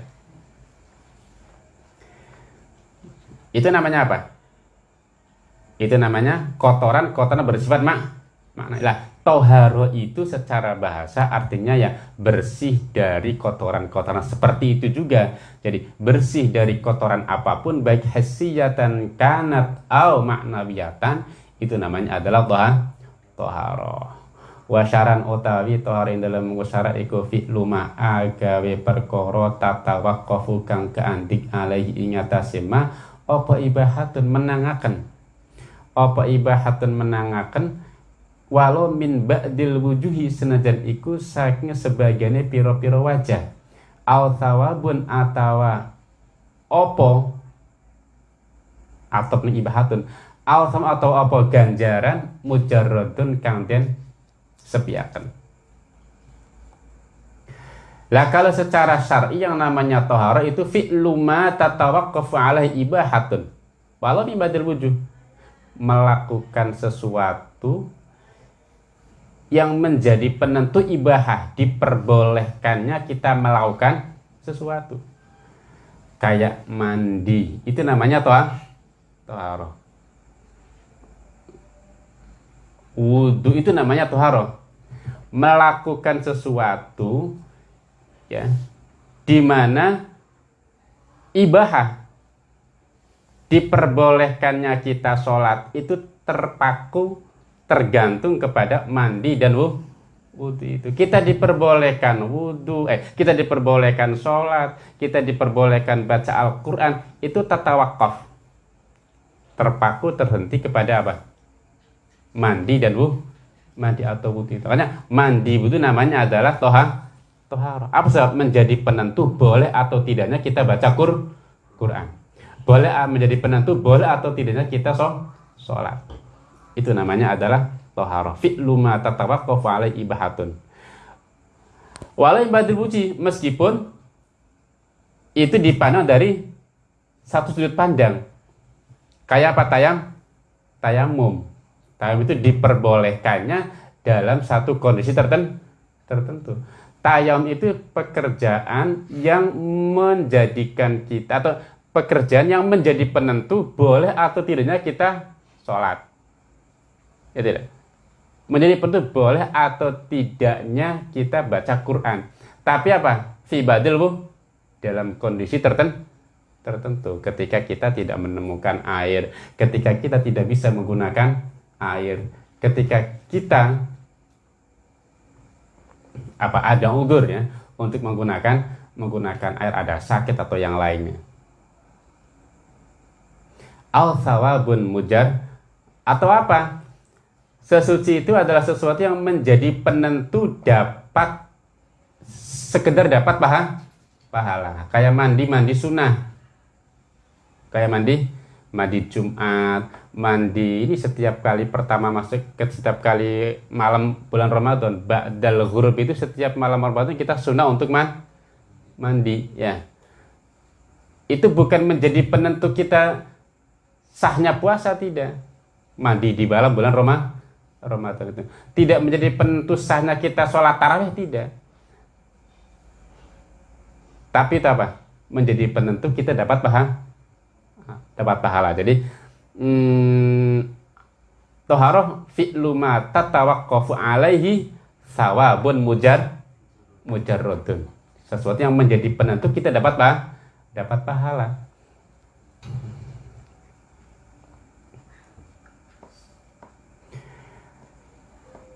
itu namanya apa itu namanya kotoran-kotoran bersifat mak makna. Lah, toharo itu secara bahasa artinya ya bersih dari kotoran-kotoran seperti itu juga. Jadi bersih dari kotoran apa pun baik hasiyatan kanat au maknawiyatan itu namanya adalah toha toharo. Wasyaran utawi toharin dalam wasyarat iku fi'lu agawe perkara tatawaqqafu kang keandik alaihi ingatasima apa ibahatun menangaken? Apa ibahatun menangaken? Walau min ba'dil wujuhi senajan iku saking sebagiannya piro-piro wajah. Au thawabun atawa opo atau ibahatun. Sama atau apa ganjaran? Mujarradun kang den sepiaken lah kalau secara syar'i yang namanya tohara itu fi'lu ma tatawaqqafu alaihi ibahatun. Walau min ba'dil wujuh. Melakukan sesuatu yang menjadi penentu ibahah. Diperbolehkannya kita melakukan sesuatu. Kayak mandi. Itu namanya toh toharo wudhu itu namanya toharo melakukan sesuatu ya di mana ibahah diperbolehkannya kita sholat itu terpaku tergantung kepada mandi dan wudhu itu. Kita diperbolehkan wudhu eh kita diperbolehkan sholat kita diperbolehkan baca Al-Quran itu tata wakaf. Terpaku terhenti kepada apa? Mandi dan wudhu mandi atau wudhu karena mandi itu namanya adalah toha tohar. Apa sebab menjadi penentu boleh atau tidaknya kita baca Qur Quran. Boleh menjadi penentu boleh atau tidaknya kita so sholat. Itu namanya adalah tohar. Fi'lu ma tatawaqqafu alai ibahatun. Walai ibadil wuji meskipun itu dipandang dari satu sudut pandang. Kayak apa tayam? Tayamum. Tayamum itu diperbolehkannya dalam satu kondisi tertentu. tertentu tayam itu pekerjaan yang menjadikan kita atau pekerjaan yang menjadi penentu boleh atau tidaknya kita sholat. Ya tidak? Menjadi penentu boleh atau tidaknya kita baca Quran. Tapi apa? Fi badil bu dalam kondisi tertentu tertentu ketika kita tidak menemukan air, ketika kita tidak bisa menggunakan air, ketika kita apa ada ugur ya untuk menggunakan menggunakan air ada sakit atau yang lainnya. Al sawabun mujar atau apa? Sesuci itu adalah sesuatu yang menjadi penentu dapat sekedar dapat pahala pahala. Kayak mandi mandi sunnah. Kayak mandi mandi Jumat, mandi ini setiap kali pertama masuk ke setiap kali malam bulan Ramadan. Ba'dal ghurub itu setiap malam Ramadan kita sunnah untuk man, mandi ya. Itu bukan menjadi penentu kita sahnya puasa tidak. Mandi di malam bulan Roma, Ramadan itu. Tidak menjadi penentu sahnya kita sholat tarawih tidak. Tapi itu apa? Menjadi penentu kita dapat paham dapat pahala. Jadi hmm, toharoh fi'lu ma tatawaqqafu alaihi sawabun mujar mujarrodun. Sesuatu yang menjadi penentu kita dapat apa? Dapat pahala.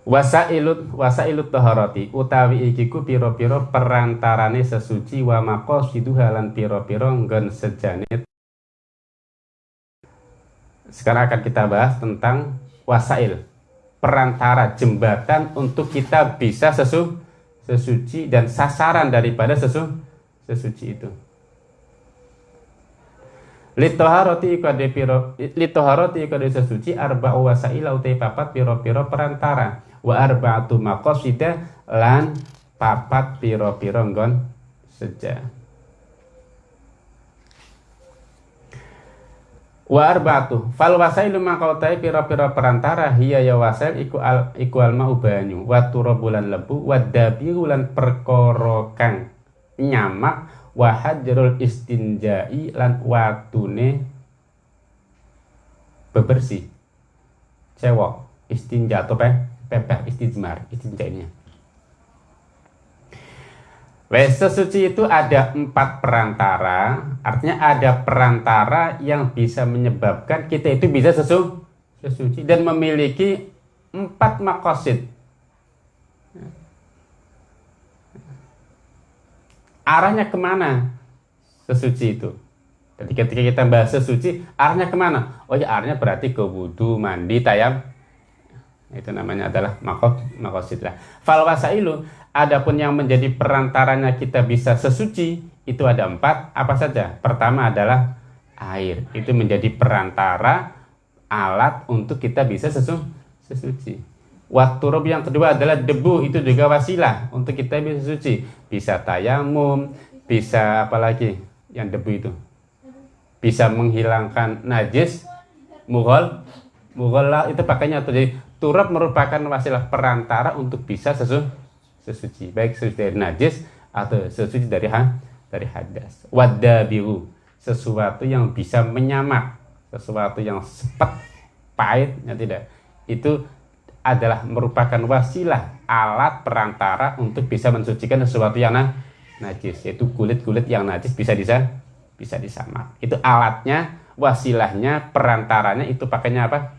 Wasailut wasailut taharati utawi ikiku piro-piro perantarane sesuci wa maqasiduha lan piro-piro nggon sejane sekarang akan kita bahas tentang wasail, perantara jembatan untuk kita bisa sesu, sesuci dan sasaran daripada sesu, sesuci itu. Litoharoti ikade piro litoharoti ikade sesuci arba wasail utai papat piro-piro perantara wa arba'atu maqasida lan papat piro-piro nggon sejak. Wa arbatu fal wasailu mangkautai pira-pira perantara hiya ya wasail iku al iku al mau banyu. Wa bulan lebu wa dabiru lan perkara kang nyamak wa hajrul istinjai lan watune bebersih. Cewek istinja atau pe pepeh istijmar istinjanya Wes sesuci itu ada empat perantara, artinya ada perantara yang bisa menyebabkan kita itu bisa sesu, sesuci dan memiliki empat makosid. Arahnya ke mana sesuci itu? Jadi ketika kita bahas sesuci, arahnya ke mana? Oh ya arahnya berarti ke wudhu, mandi, tayam. Itu namanya adalah makos, makosid lah. Fal wasailu Adapun yang menjadi perantaranya kita bisa sesuci itu ada empat. Apa saja? Pertama adalah air. Itu menjadi perantara alat untuk kita bisa sesu sesuci. Waktu rob yang kedua adalah debu. Itu juga wasilah untuk kita bisa suci. Bisa tayamum, bisa apa lagi yang debu itu. Bisa menghilangkan najis, mughal, mughal itu pakainya. Jadi turab merupakan wasilah perantara untuk bisa sesuci sesuci. Baik sesuci dari najis atau sesuci dari ha dari hadas. Wadabiru sesuatu yang bisa menyamak sesuatu yang sepet pahit ya tidak. Itu adalah merupakan wasilah alat perantara untuk bisa mensucikan sesuatu yang nah, najis. Yaitu kulit-kulit yang najis bisa bisa bisa disamak itu alatnya wasilahnya perantaranya itu pakainya apa?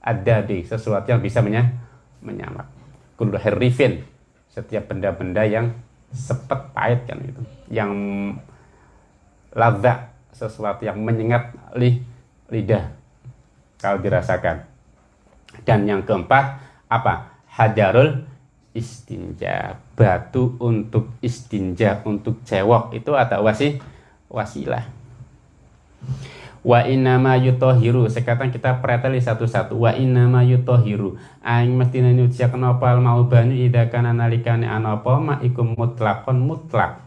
Ada di sesuatu yang bisa menya, menyamak kullu herifin setiap benda-benda yang sepet pahit kan itu yang lada sesuatu yang menyengat li, lidah kalau dirasakan. Dan yang keempat apa? Hajarul istinja batu untuk istinja untuk cewok itu ada wasi wasilah wa innama yutohiru sekarang kita preteli satu-satu. Wa innama yutohiru aing mesti nyuciaken opal mau banyu ida kana nalikane anapa ma ikum mutlakon mutlak.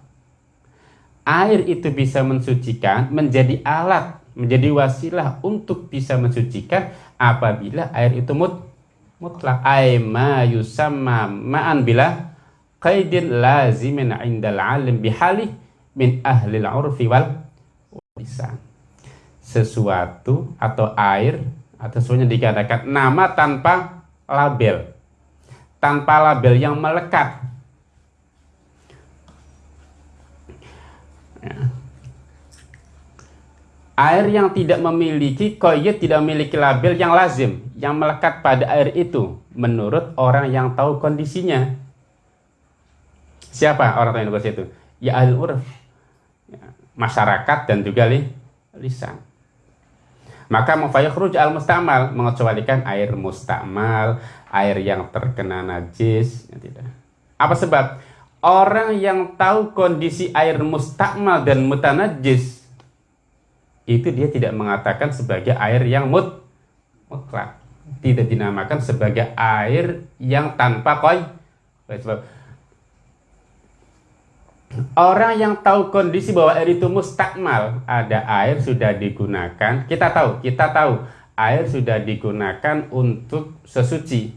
Air itu bisa mensucikan menjadi alat menjadi wasilah untuk bisa mensucikan apabila air itu mut mutlak. Ay ma yusamma ma'an bila qaidin lazimin indal alim bihali min ahli al-urfi wal lisan sesuatu atau air atau semuanya dikatakan nama tanpa label. Tanpa label yang melekat. Ya. air yang tidak memiliki koyet tidak memiliki label yang lazim yang melekat pada air itu menurut orang yang tahu kondisinya. Siapa orang tahu kondisi itu? Ya ahli urf ya, masyarakat dan juga li, lisan maka mufayakhruj al mustamal mengecualikan air mustamal air yang terkena najis ya tidak. Apa sebab? Orang yang tahu kondisi air mustakmal dan mutanajis itu dia tidak mengatakan sebagai air yang mut mutlak. Tidak dinamakan sebagai air yang tanpa koi. Sebab orang yang tahu kondisi bahwa air itu mustakmal ada air sudah digunakan. Kita tahu kita tahu air sudah digunakan untuk sesuci.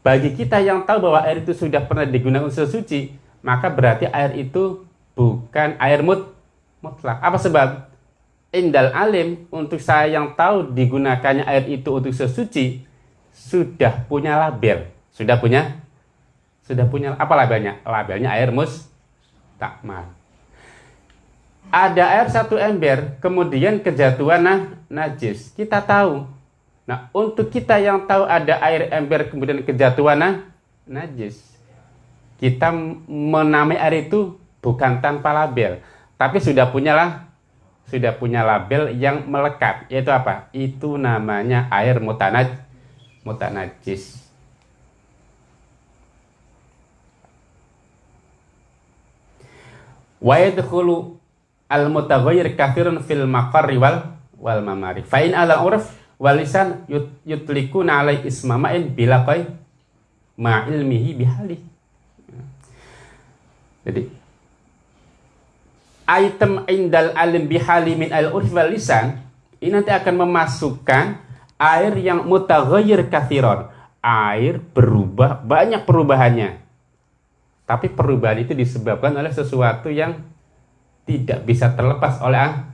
Bagi kita yang tahu bahwa air itu sudah pernah digunakan untuk sesuci maka berarti air itu bukan air mut mutlak. Apa sebab? Indal alim untuk saya yang tahu digunakannya air itu untuk sesuci sudah punya label. Sudah punya? Sudah punya apa labelnya? Labelnya air mus takmal ada air satu ember kemudian kejatuhan nah, najis. Kita tahu. Nah untuk kita yang tahu ada air ember kemudian kejatuhan nah, najis. Kita menamai air itu bukan tanpa label. Tapi sudah punyalah sudah punya label yang melekat. Yaitu apa? Itu namanya air mutanaj mutanajis wa yadkhulu al mutaghayyir kathirun fil maqarri wal wal mamari fa in ala urf wal lisan yut, yutlikuna alai ismamain bila qai ma ilmihi bihali jadi item indal alim bihali min al urf wal lisan ini nanti akan memasukkan air yang mutaghayyir kathiron. Air berubah banyak perubahannya tapi perubahan itu disebabkan oleh sesuatu yang tidak bisa terlepas oleh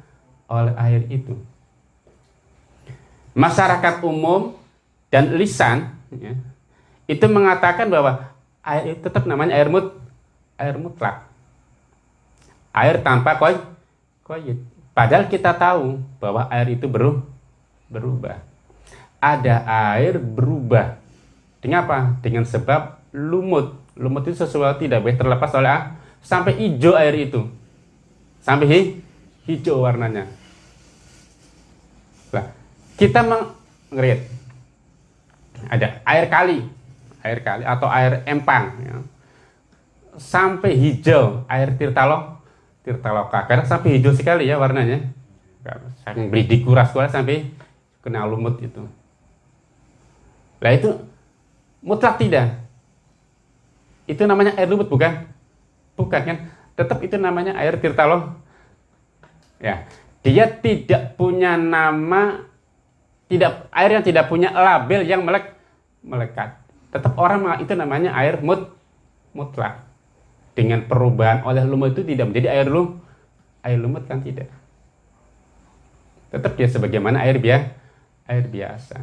oleh air itu masyarakat umum dan lisan ya, itu mengatakan bahwa air itu tetap namanya air mut air mutlak air tanpa koi koyit. Padahal kita tahu bahwa air itu beru, berubah. Ada air berubah. Dengan apa? Dengan sebab lumut. Lumut itu sesuatu tidak boleh terlepas oleh ah, sampai hijau air itu. Sampai hi, hijau warnanya. Nah, kita mengeret ada air kali, air kali atau air empang ya. sampai hijau air tirtalo. Tirta Loka karena sampai hijau sekali ya warnanya. Saya beli dikuras kuras sampai kena lumut itu. Lah itu mutlak tidak itu namanya air lumut bukan? Bukan kan? Tetap itu namanya air tirtalo ya. Dia tidak punya nama tidak air yang tidak punya label yang melek melekat. Tetap orang itu namanya air mut mutlak. Dengan perubahan oleh lumut itu tidak menjadi air lumut air lumut kan tidak. Tetap dia sebagaimana air biasa air biasa.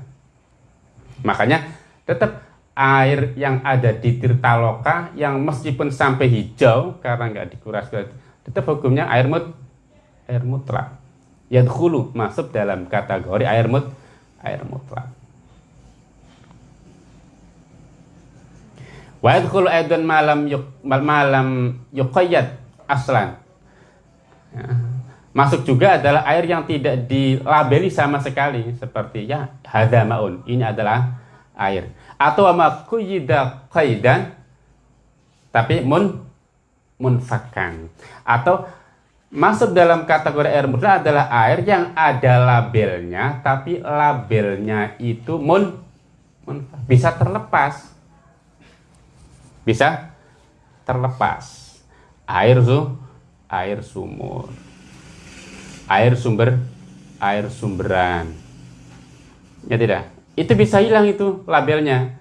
Makanya tetap air yang ada di Tirtaloka yang meskipun sampai hijau karena nggak dikuras tetap hukumnya air mut air mutlak. Yadkhulu masuk dalam kategori air mut air mutlak. Wa yadkhulu aidan malam yuk, malam yuqayyad aslan. Ya. masuk juga adalah air yang tidak dilabeli sama sekali seperti ya hadza maun. Ini adalah air atau ama kuyida qaidan tapi mun munfakan. Atau masuk dalam kategori air murni adalah air yang ada labelnya tapi labelnya itu mun, mun bisa terlepas. Bisa terlepas. Air su air sumur. Air sumber air sumberan. Ya tidak itu bisa hilang itu labelnya.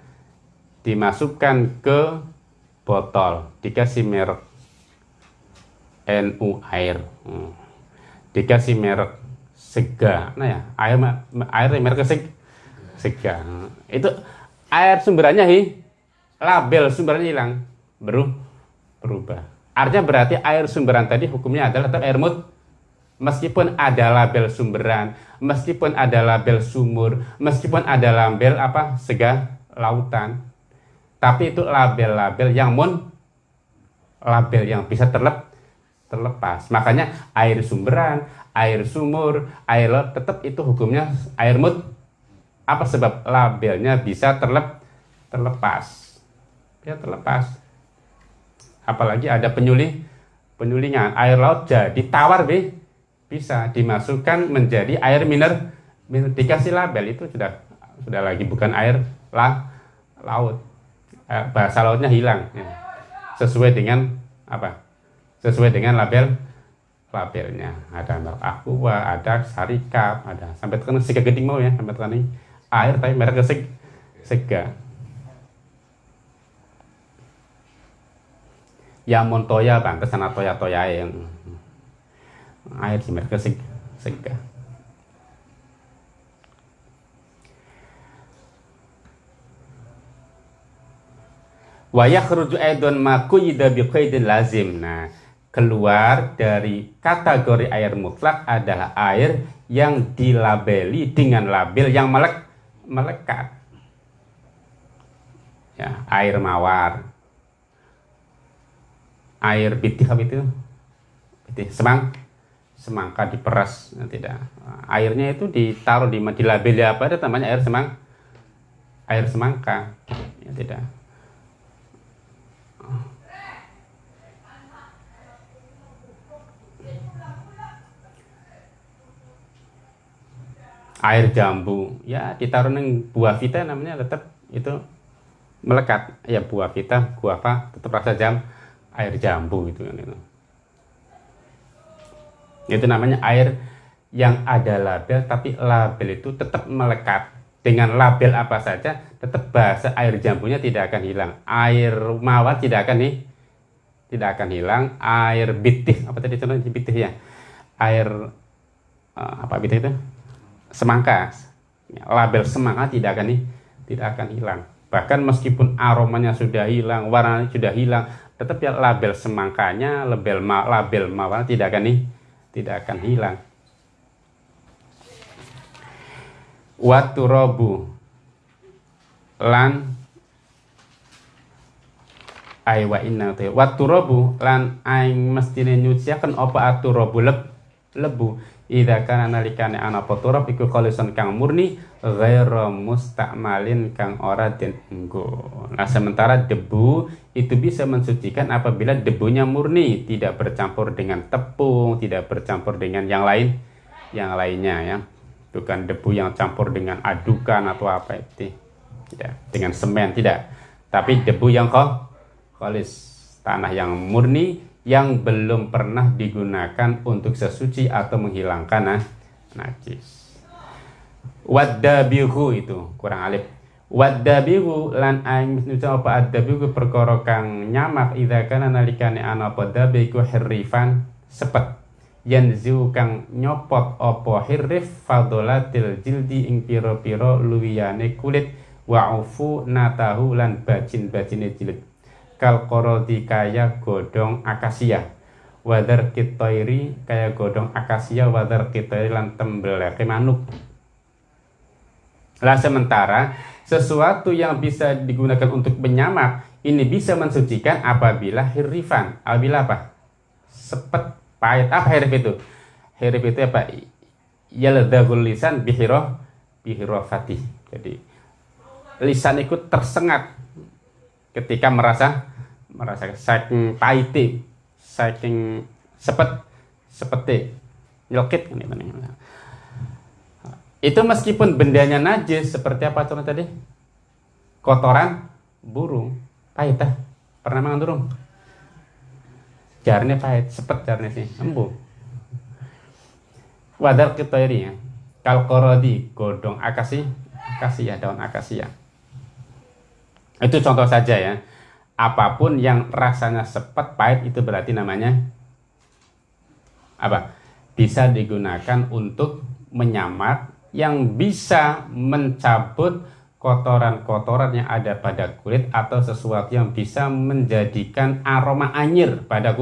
Dimasukkan ke botol. Dikasih merek NU air. Hmm. dikasih merek sega. Nah ya air air merek seg, sega. Itu air sumberannya hi label sumbernya hilang. Berubah. Artinya berarti air sumberan tadi hukumnya adalah air mut meskipun ada label sumberan, meskipun ada label sumur, meskipun ada label apa sega lautan, tapi itu label-label yang mon label yang bisa terlep terlepas. Makanya air sumberan, air sumur, air laut tetap itu hukumnya air mut apa sebab labelnya bisa terlep terlepas. Ya terlepas. Apalagi ada penyuli penyulingan air laut jadi tawar be bisa dimasukkan menjadi air miner, dikasih label. Itu sudah sudah lagi bukan air lah laut. Eh, bahasa lautnya hilang ya. sesuai dengan apa? Sesuai dengan label labelnya. Ada merek aqua ada sarikap ada. Sampai tekan sega geding mau ya sampai tekan air tapi merek seg sega. Ya montoya bang. Ke sana toya toya yang air mereka sega wa yakhruju aidon ma quyida biqaidin lazim. Nah keluar dari kategori air mutlak adalah air yang dilabeli dengan label yang melek melekat. Ya air mawar. Air bitih apa itu? Bitih semang semangka diperas nah, tidak. Airnya itu ditaruh di di label apa ada namanya air semang air semangka ya tidak. Air jambu ya ditaruh neng buah vita namanya tetap itu melekat. Ya buah vita buah apa tetap rasa jam air jambu gitu kan itu itu namanya air yang ada label tapi label itu tetap melekat. Dengan label apa saja tetap bahasa air jambunya tidak akan hilang. Air mawar tidak akan nih tidak akan hilang. Air bitih apa tadi contohnya? Bitih ya. Air uh, apa bitih itu? Semangka label semangka tidak akan nih tidak akan hilang. Bahkan meskipun aromanya sudah hilang warnanya sudah hilang tetap ya label semangkanya label label mawar tidak akan nih tidak akan hilang. Waturabu lan ay wa inna te. Waturabu lan aing mestine nyuciaken apa aturabu leb lebu Ida kana nalikane ana turab iku kang murni ghairu mustakmalin kang ora den. Nah, sementara debu itu bisa mensucikan apabila debunya murni, tidak bercampur dengan tepung, tidak bercampur dengan yang lain yang lainnya ya. Bukan debu yang campur dengan adukan atau apa itu. Tidak, dengan semen tidak. Tapi debu yang kok khalis tanah yang murni yang belum pernah digunakan untuk sesuci atau menghilangkan nah, najis. Wadabihu itu kurang alif. Wadabihu lan aing apa adabihu perkara kang nyamak idza kana nalikane ana apa dabiku hirrifan sepet. yanzu kang nyopot opo hirrif fadolatil jildi ing piro-piro luwiyane kulit wa'ufu natahu lan bajin-bajine jilid kal korodi kaya godong akasia. Wadar kitoiri kaya godong akasia wadar kitoiri lan tembeleke manuk. Lah sementara sesuatu yang bisa digunakan untuk menyamak ini bisa mensucikan apabila hirifan. Apabila apa? Sepet pahit. Apa hirif itu? Hirif itu apa? Yaldagul lisan bihiro bihiro fatih. Jadi lisan ikut tersengat ketika merasa merasa saking pahit saking sepet sepete nyelkit itu meskipun bendanya najis seperti apa contoh tadi? Kotoran burung. Pahit ah. Pernah makan burung? Jarnya pahit, sepet jarnya sih, embu. Wadar kitoiri ya. Kalkorodi, godong akasi, akasia, daun akasia. Itu contoh saja ya. Apa pun yang rasanya sepet, pahit itu berarti namanya apa? Bisa digunakan untuk menyamak yang bisa mencabut kotoran-kotoran yang ada pada kulit atau sesuatu yang bisa menjadikan aroma anyir pada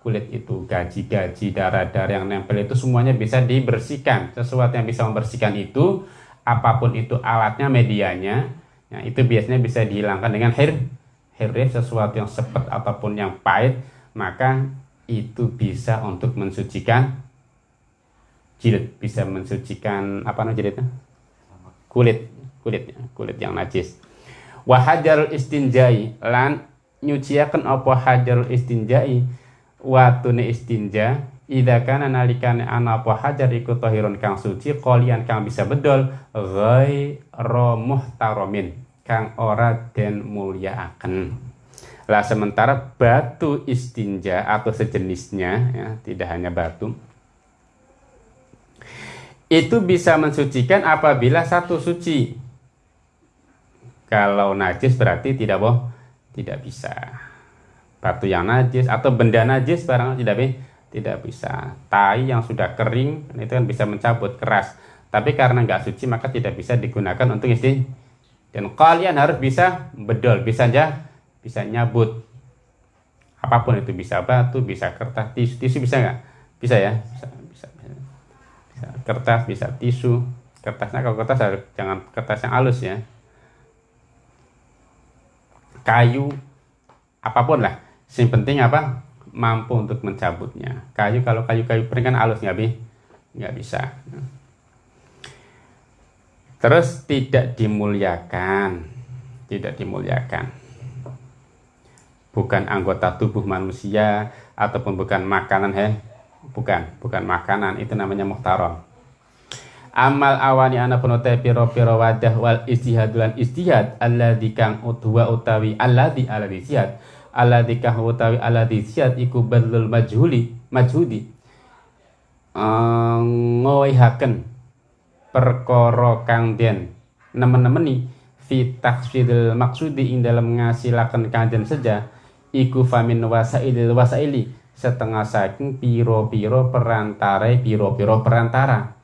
kulit itu. Gaji-gaji darah-darah yang nempel itu semuanya bisa dibersihkan. Sesuatu yang bisa membersihkan itu apa pun itu alatnya medianya ya, itu biasanya bisa dihilangkan dengan hair hair sesuatu yang sepet ataupun yang pahit maka itu bisa untuk mensucikan jilid. Bisa mensucikan apa namanya jilidnya? Kulit. Kulit kulit yang najis. Wahajar istinjai lan nyuciakan apa hajar istinjai? Watune istinja Ida kana nalikane ana apa hajar iku tahirun kang suci kalian kang bisa bedol ghairu muhtaramin kang ora den mulyaaken. Lah sementara batu istinja atau sejenisnya ya, tidak hanya batu itu bisa mensucikan apabila satu suci. Kalau najis berarti tidak boh, tidak bisa. Batu yang najis atau benda najis barang tidak tidak bisa. Tai yang sudah kering itu kan bisa mencabut keras. Tapi karena nggak suci maka tidak bisa digunakan untuk isti. Dan kalian harus bisa bedol, bisa aja bisa nyabut. Apa pun itu bisa batu, bisa kertas, tisu, tisu bisa nggak? Bisa ya. Bisa kertas bisa tisu. Kertasnya kalau kertas harus jangan kertas yang halus ya. Kayu apa pun lah. Yang penting apa? Mampu untuk mencabutnya. Kayu kalau kayu-kayu pering kan halus nggak bi? Nggak bisa terus tidak dimuliakan. Tidak dimuliakan. Bukan anggota tubuh manusia ataupun bukan makanan he. Bukan bukan makanan. Itu namanya muhtaram. Amal awani ana punote piro piro wadah wal istihad lan istihad alladzi kang utwa utawi alladzi alladzi istihad alladzi kang utawi alladzi istihad iku badlul majhuli majhudi. Uh, ngoihaken perkara kang den nemen-nemeni fi taksfidil maksudi ing dalam ngasilaken kanjen saja iku famin wasailil wasaili setengah saking piro-piro perantara piro-piro perantara.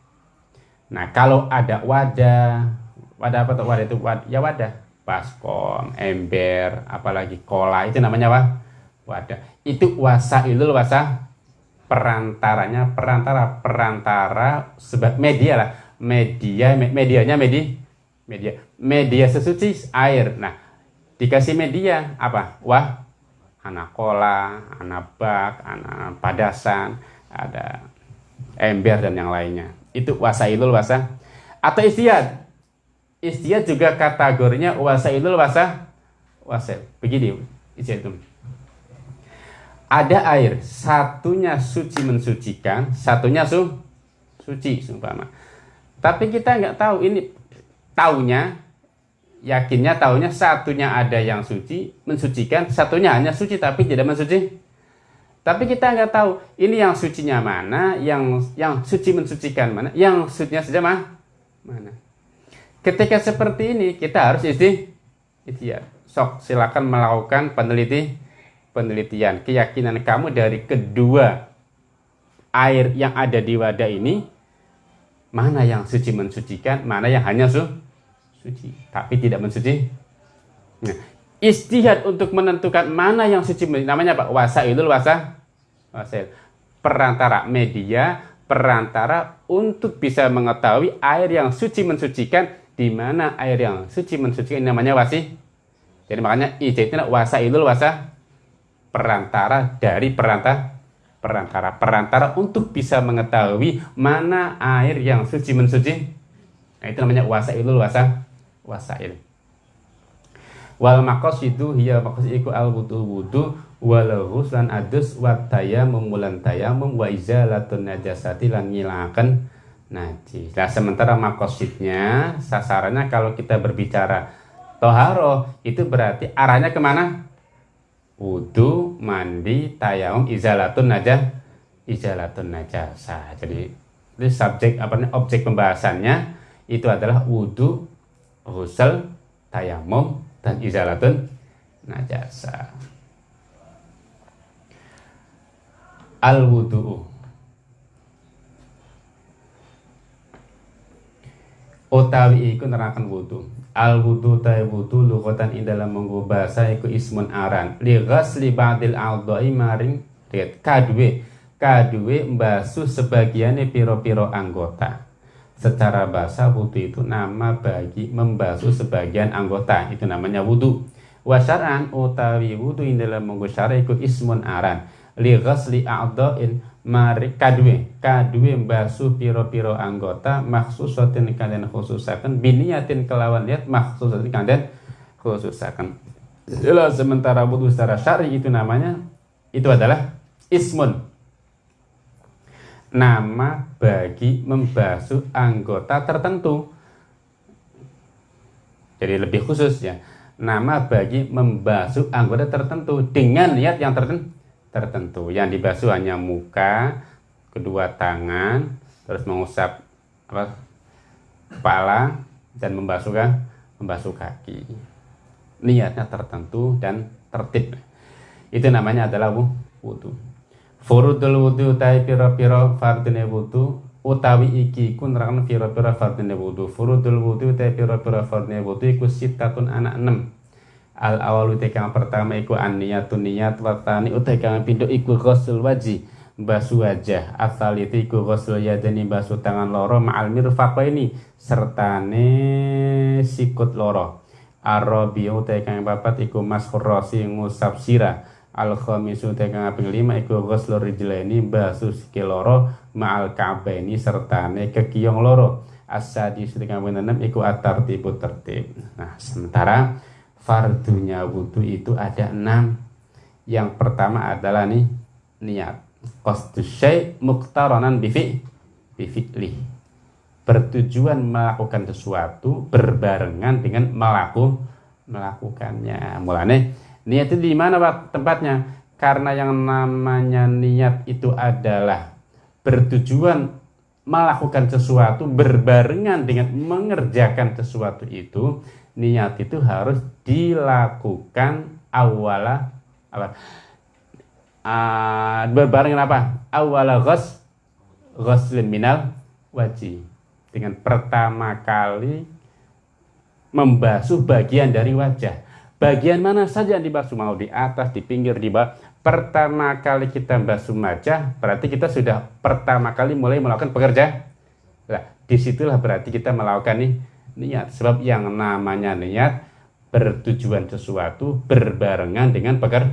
Nah kalau ada wadah wadah apa tuh? Wadah itu wadah, ya wadah. Baskom ember apalagi kola itu namanya apa? Wadah. Itu wasa itu wasa perantaranya perantara perantara sebab media lah media medianya media media media sesuci air nah dikasih media apa wah anak kola, anak bak, anak padasan, ada ember dan yang lainnya. Itu wasailul wasa atau istiad. Istiad juga kategorinya wasailul wasa wasil. Begini istiad itu. Ada air, satunya suci mensucikan, satunya su suci sumpama. Tapi kita nggak tahu ini taunya yakinnya tahunya satunya ada yang suci mensucikan satunya hanya suci tapi tidak mensuci. Tapi kita nggak tahu ini yang sucinya mana yang yang suci mensucikan mana yang sucinya saja mah mana. Ketika seperti ini kita harus isti ya sok silakan melakukan peneliti penelitian. Keyakinan kamu dari kedua air yang ada di wadah ini mana yang suci mensucikan, mana yang hanya su suci, tapi tidak mensuci. Nah, istihad untuk menentukan mana yang suci namanya Pak wasailul wasa wasail. Perantara media perantara untuk bisa mengetahui air yang suci mensucikan di mana air yang suci mensucikan namanya wasi. Jadi makanya wasa wasailul wasa perantara dari perantara perantara perantara untuk bisa mengetahui mana air yang suci mensuci nah itu namanya wasailul wasa wasail wal maqasidu hiya maqasidu al wudu wudu wal ghuslan adus wa tayammum mulan tayammum wa izalatun najasati lan ngilangaken najis. Nah, sementara makosidnya sasarannya kalau kita berbicara toharo itu berarti arahnya ke mana? Wudu, mandi, tayamum, izalatun najah, izalatun najasa. Jadi itu subjek apa namanya objek pembahasannya itu adalah wudu, ghusl, tayamum, dan izalatun najasa al wudu'u utawi iku nerakan wudu al wudu ta wudu lughatan ing dalam menggo bahasa iku ismun aran li ghasli ba'dil a'dha'i maring lihat kadue kadue mbasuh sebagiannya piro-piro anggota Secara bahasa wudhu itu nama bagi membasuh sebagian anggota. Itu namanya wudhu. Wasaran utawi wudhu in dalam monggo iku ismun aran. Li ghasli a'dha'in mari kadwe kadwe mbasuh piro-piro anggota maksusatin kalian khususakan biniatin kelawan lihat maksusatin kalian khususakan jelas sementara wudhu secara syari itu namanya itu adalah ismun nama bagi membasuh anggota tertentu. Jadi lebih khusus ya. Nama bagi membasuh anggota tertentu dengan niat yang tertentu. Yang dibasuh hanya muka, kedua tangan, terus mengusap apa kepala dan membasuh membasuh kaki. Niatnya tertentu dan tertib. Itu namanya adalah wudhu. Furudul wudu utai piro-piro fardine wudu utawi iki ku nerangno piro-piro fardine wudu. Furudul wudu utai piro-piro fardine wudu iku sitatun anak enam. Al awal utai kang pertama iku aniyatun niyat watani. Utai kang pindho iku ghusl wajih basu wajah. Asal itu iku ghusl yadani basu tangan loro ma'al mirfaqaini sertane sikut loro. Arabi utai kang papat iku maskhur rasi ngusap sirah. Al khamisu tegang kaping lima iku ghuslu rijlaini basu sikil loro ma'al ka'baini sertane kekiyong loro. Asadi kaping enam iku atar tipu tertib. Nah sementara fardunya wudhu itu ada enam. Yang pertama adalah nih niat. Qasdu syai' muqtaranan bifi bifi'li bertujuan melakukan sesuatu berbarengan dengan melaku melakukannya. Mulane Niat itu di mana Pak? Tempatnya? Karena yang namanya niat itu adalah bertujuan melakukan sesuatu berbarengan dengan mengerjakan sesuatu itu, niat itu harus dilakukan awala apa? Uh, berbarengan apa? Awala ghos ghoslin minal wajib dengan pertama kali membasuh bagian dari wajah Bagian mana saja yang dibasuh, mau di atas, di pinggir, di bawah. Pertama kali kita basuh wajah, berarti kita sudah pertama kali mulai melakukan pekerja. Nah, di situlah berarti kita melakukan nih niat. Sebab yang namanya niat bertujuan sesuatu berbarengan dengan peker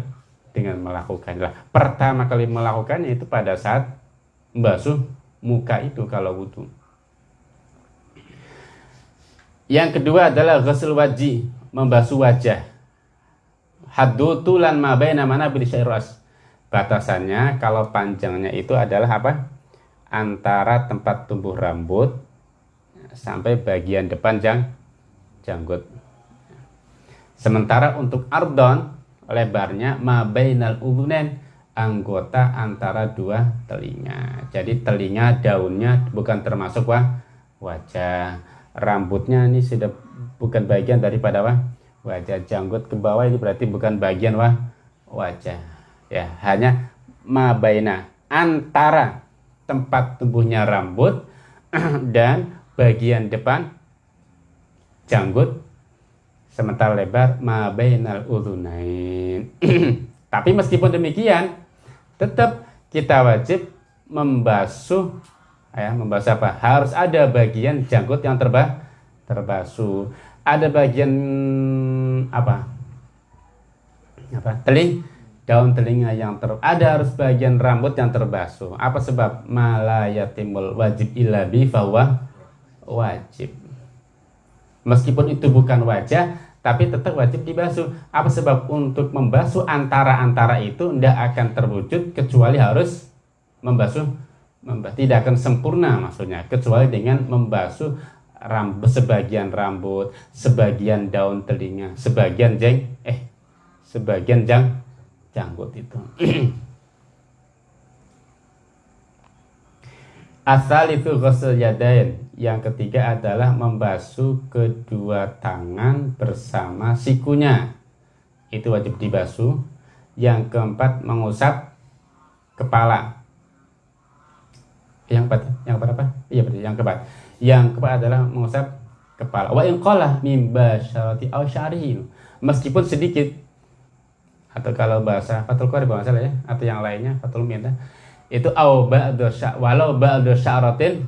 dengan melakukan. Nah, pertama kali melakukannya itu pada saat membasuh muka itu kalau wudhu. Yang kedua adalah ghusl wajih, membasuh wajah haddu tulan ma baina mana syairas. Batasannya kalau panjangnya itu adalah apa? Antara tempat tumbuh rambut sampai bagian depan jang janggut. Sementara untuk ardon lebarnya ma bainal udhunain anggota antara dua telinga. Jadi telinga daunnya bukan termasuk wah, wajah. Rambutnya ini sudah bukan bagian daripada wah, wajah janggut ke bawah ini berarti bukan bagian wah wajah ya hanya mabaina antara tempat tumbuhnya rambut dan bagian depan janggut sementara lebar ma bainal udhunain. Tapi meskipun demikian, tetap kita wajib membasuh ya, membasuh apa? Harus ada bagian janggut yang terba terbasuh. Ada bagian apa? Apa? Teling daun telinga yang ter ada harus bagian rambut yang terbasuh. Apa sebab malayatimul wajib illa bi wajib. Meskipun itu bukan wajah, tapi tetap wajib dibasuh. Apa sebab untuk membasuh antara-antara itu tidak akan terwujud kecuali harus membasuh, membasuh tidak akan sempurna maksudnya kecuali dengan membasuh rambut sebagian rambut, sebagian daun telinga, sebagian jeng eh sebagian jang janggut itu. Asal itu ghusl yadain. Yang ketiga adalah membasuh kedua tangan bersama sikunya. Itu wajib dibasuh. Yang keempat mengusap kepala. Yang keempat, yang keempat apa? Iya berarti yang keempat. Yang keempat adalah mengusap kepala. Wa in qala min basyarati aw Meskipun sedikit atau kalau bahasa Fatul Qari bahasa ya atau yang lainnya Fatul Minta itu au ba'du walau ba'du sya'ratin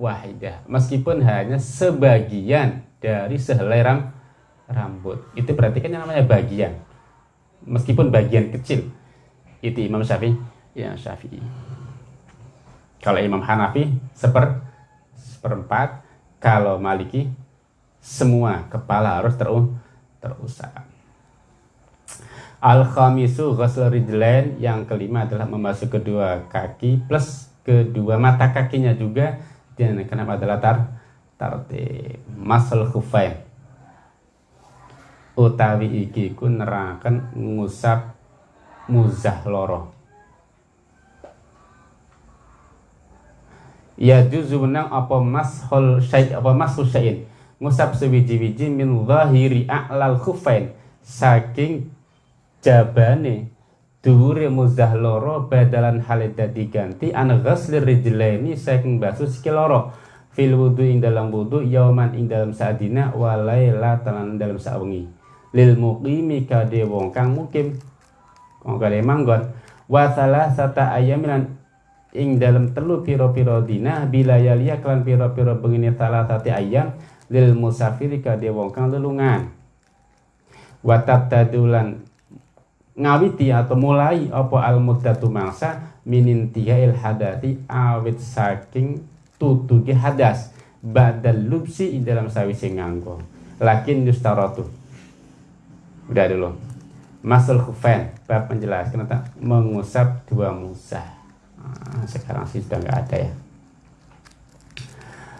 wahidah. Meskipun hanya sebagian dari sehelai ram, rambut. Itu berarti kan yang namanya bagian. Meskipun bagian kecil. Itu Imam Syafi'i. Ya Syafi'i. Kalau Imam Hanafi seper seperempat. Kalau Maliki semua kepala harus terus terusap Al-khamisu ghusl rijlain yang kelima adalah membasuh kedua kaki plus kedua mata kakinya juga dan kenapa adalah tar tartib masal khufain. Utawi iki ku nerakan ngusap muzah loro. Ya juzu menang apa mashul syai apa mashul syai'in? Ngusap sewiji-wiji min zahiri a'lal khufain. Saking jabane dhuwure muzah loro badalan halida diganti an ghasli rijlaini saking basuh sikil loro. Fil wudu ing dalam wudu yauman ing dalam saadina walaila talan dalam sawengi. Lil muqimi kade wong kang mukim wong kade manggon. Wa sata ayamilan ing dalam telu piro-piro dina bila yalia kelan piro-piro bengini salah satu ayam lil musafiri kade wong kang lelungan. Watat tadulan ngawiti atau mulai apa al muddatu mangsa minin il hadati awit saking tutugi hadas badal lubsi dalam sawise nganggo. Lakin yustaratu. Udah dulu. Masal khufain bab menjelaskan tentang mengusap dua musa. Nah, sekarang sih sudah nggak ada ya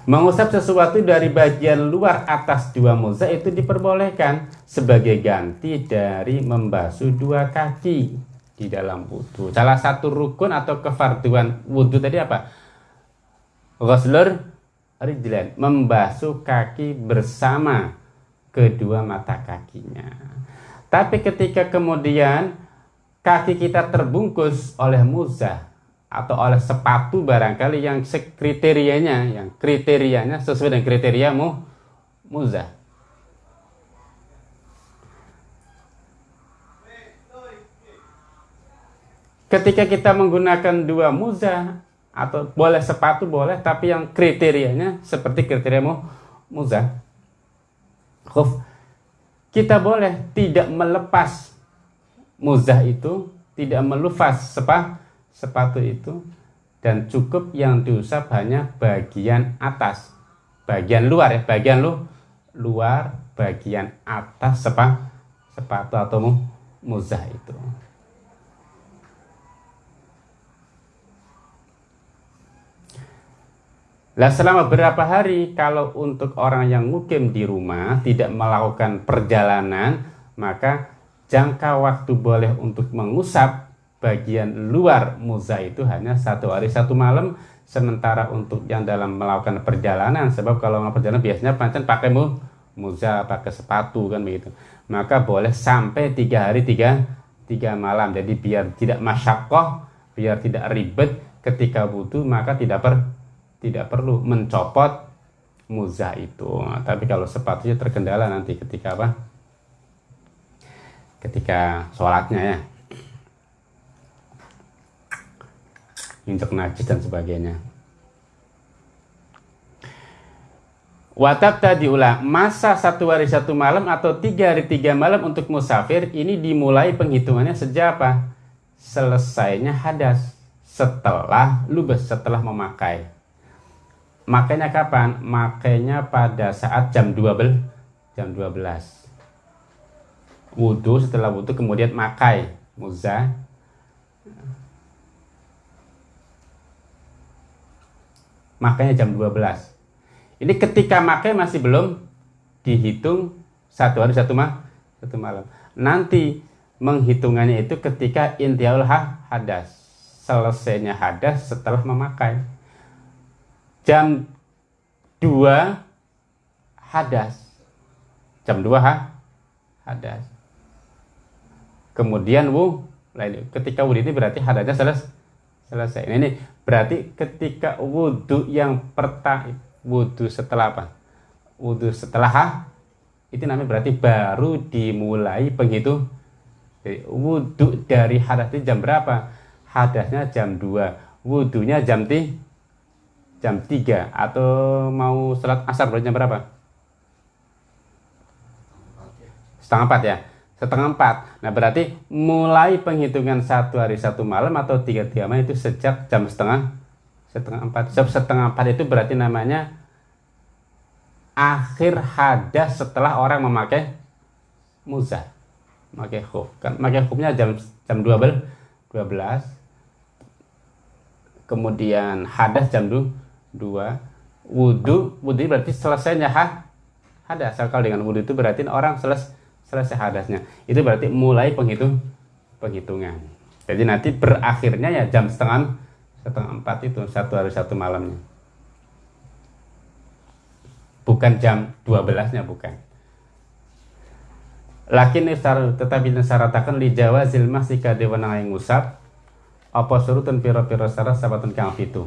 Mengusap sesuatu dari bagian luar atas dua muza itu diperbolehkan sebagai ganti dari membasuh dua kaki di dalam wudhu. Salah satu rukun atau kefarduan wudhu tadi apa? Ghuslur rijlan, membasuh kaki bersama kedua mata kakinya. Tapi ketika kemudian kaki kita terbungkus oleh muzah, atau oleh sepatu barangkali yang kriterianya yang kriterianya sesuai dengan kriteriamu muzah ketika kita menggunakan dua muzah atau boleh sepatu boleh tapi yang kriterianya seperti kriteriamu muzah Khuf. kita boleh tidak melepas muzah itu tidak melufas sepatu sepatu itu dan cukup yang diusap hanya bagian atas. Bagian luar ya bagian lu luar bagian atas sepa, sepatu atau mu, muzah itu. Lah selama berapa hari kalau untuk orang yang mukim di rumah tidak melakukan perjalanan maka jangka waktu boleh untuk mengusap bagian luar muza itu hanya satu hari. Satu malam sementara untuk yang dalam melakukan perjalanan sebab kalau melakukan perjalanan biasanya pancen pakai mu, muza pakai sepatu kan begitu. Maka boleh sampai tiga hari tiga tiga malam. Jadi biar tidak masyakoh biar tidak ribet ketika wudhu maka tidak per tidak perlu mencopot muzah itu. Tapi kalau sepatunya terkendala nanti ketika apa? Ketika sholatnya ya injek najis dan sebagainya Watab tadi ulang masa satu hari satu malam atau tiga hari tiga malam untuk musafir ini dimulai penghitungannya sejak apa? Selesainya hadas setelah lubes setelah memakai. Makanya kapan? Makanya pada saat jam 12 jam 12. Wudhu setelah wudhu kemudian makai muza makanya jam 12 ini ketika makai masih belum dihitung satu hari satu mah satu malam. Nanti menghitungannya itu ketika intiaul hadas. Selesainya hadas setelah memakai. Jam 2 hadas. Jam 2 ha, hadas. Kemudian wu lain ketika wudhu ini berarti hadasnya selesai. Selesai ini berarti ketika wudhu yang pertama wudhu setelah apa? Wudhu setelah ha, itu namanya berarti baru dimulai penghitung. Jadi, wudhu dari hadas itu jam berapa? Hadasnya jam 2, wudhunya jam ti, jam 3 atau mau sholat asar berarti jam berapa? Setengah empat ya? Setengah empat. Nah berarti mulai penghitungan satu hari satu malam atau tiga tiga malam itu sejak jam setengah setengah empat. Sebab setengah empat itu berarti namanya akhir hadas setelah orang memakai muzah memakai khuf. Kan memakai khufnya jam jam 12 12 kemudian hadas jam 2 wudhu wudhu berarti selesainya ha, hadas. Kalau dengan wudhu itu berarti orang selesai selesai hadasnya. Itu berarti mulai penghitung penghitungan. Jadi nanti berakhirnya ya jam setengah setengah empat itu satu hari satu malamnya. Bukan jam 12 nya bukan. Lakin iftar tetapi nasaratakan li jawa zilmah sika dewana yang ngusap apa surutun piro-piro sara sabatun kang fitu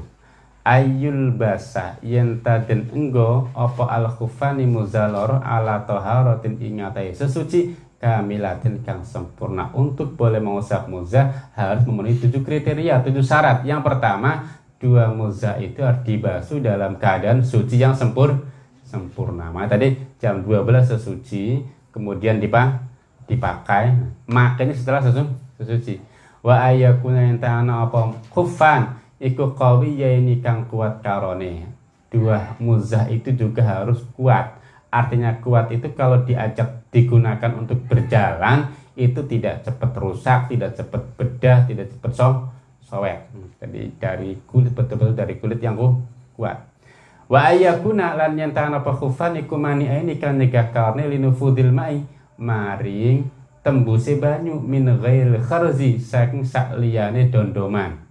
ayul basa yenta den enggo apa al khufani muzalor ala toharotin ingatai. Sesuci kamilatin kang sempurna. Untuk boleh mengusap muzah harus memenuhi tujuh kriteria tujuh syarat. Yang pertama dua muzah itu harus dibasuh dalam keadaan suci yang sempur sempurna. Maka tadi jam 12 sesuci kemudian dipa dipakai. Makanya setelah sesu sesuci. Wa ayakuna yang apa? Kufan iku ya ini kang kuat karone dua muzah itu juga harus kuat artinya kuat itu kalau diajak digunakan untuk berjalan itu tidak cepat rusak, tidak cepat bedah, tidak cepat so sowek. Jadi dari kulit betul-betul dari kulit yang kuat. Wa ayakuna lan yantahan apa khufan iku mani ini kan negah karne linufudil mai maring tembuse banyu min ghail kharzi saking sakliyane dondoman.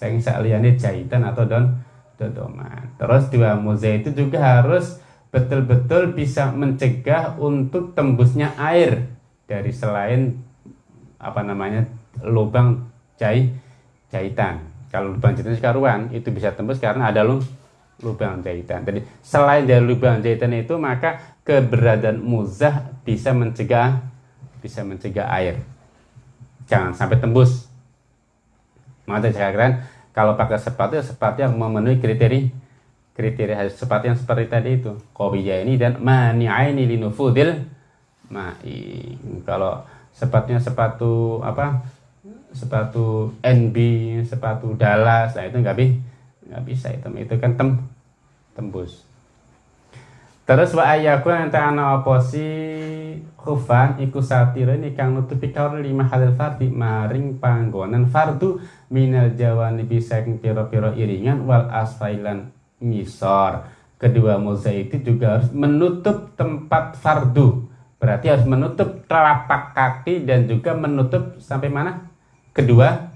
Saking sakliyane jahitan atau don dondoman. Terus dua muza itu juga harus betul-betul bisa mencegah untuk tembusnya air dari selain apa namanya lubang jahit jahitan. Kalau lubang jahitan sekaruan itu bisa tembus karena ada lubang jahitan. Jadi selain dari lubang jahitan itu maka keberadaan muzah bisa mencegah bisa mencegah air. Jangan sampai tembus. Maka saya kalau pakai sepatu ya sepatu yang memenuhi kriteria kriteria sepatu yang seperti tadi itu. Kopiya ini dan mani'aini linufudil ma'i. Kalau sepatunya sepatu apa? Sepatu NB sepatu Dallas nah itu nggak bi nggak bisa itu itu kan tem tembus terus wa ayaku yang ta'ana oposi khufan iku satira ini kang nutupi kaur lima halil fardi maring panggonan fardu minal jawani bisa piro-piro iringan wal asfailan misor. Kedua moza itu juga harus menutup tempat fardu. Berarti harus menutup telapak kaki dan juga menutup sampai mana? Kedua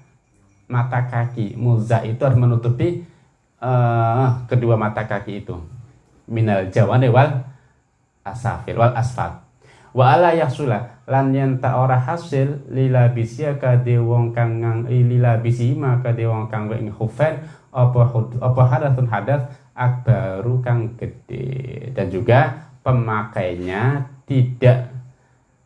mata kaki. Moza itu harus menutupi uh, kedua mata kaki itu. Minal jawane wal asafil wal asfal. wa ala yahsula lan yen ta ora hasil lila bisya kade wong kang ngang lila bisi maka de wong kang ing khufain apa apa hadatsun hadas akbaru kang gede dan juga pemakainya tidak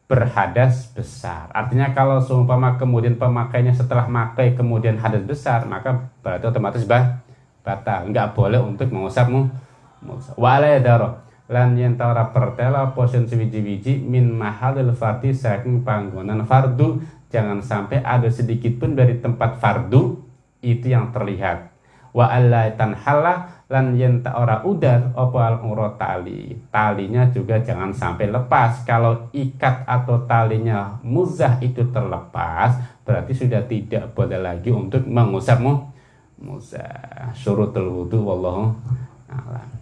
berhadas besar. Artinya kalau seumpama kemudian pemakainya setelah makai kemudian hadas besar, maka berarti otomatis bah batal. Enggak boleh untuk mengusapmu. Wala daro. Lan yen ora pertela posen sewiji-wiji min mahalil fardi saking panggonan fardu jangan sampai ada sedikit pun dari tempat fardu itu yang terlihat. Wa alla lan yen ta ora udar apa al tali. Talinya juga jangan sampai lepas. Kalau ikat atau talinya muzah itu terlepas berarti sudah tidak boleh lagi untuk mengusapmu. Muzah. Surutul wudu wallahu a'lam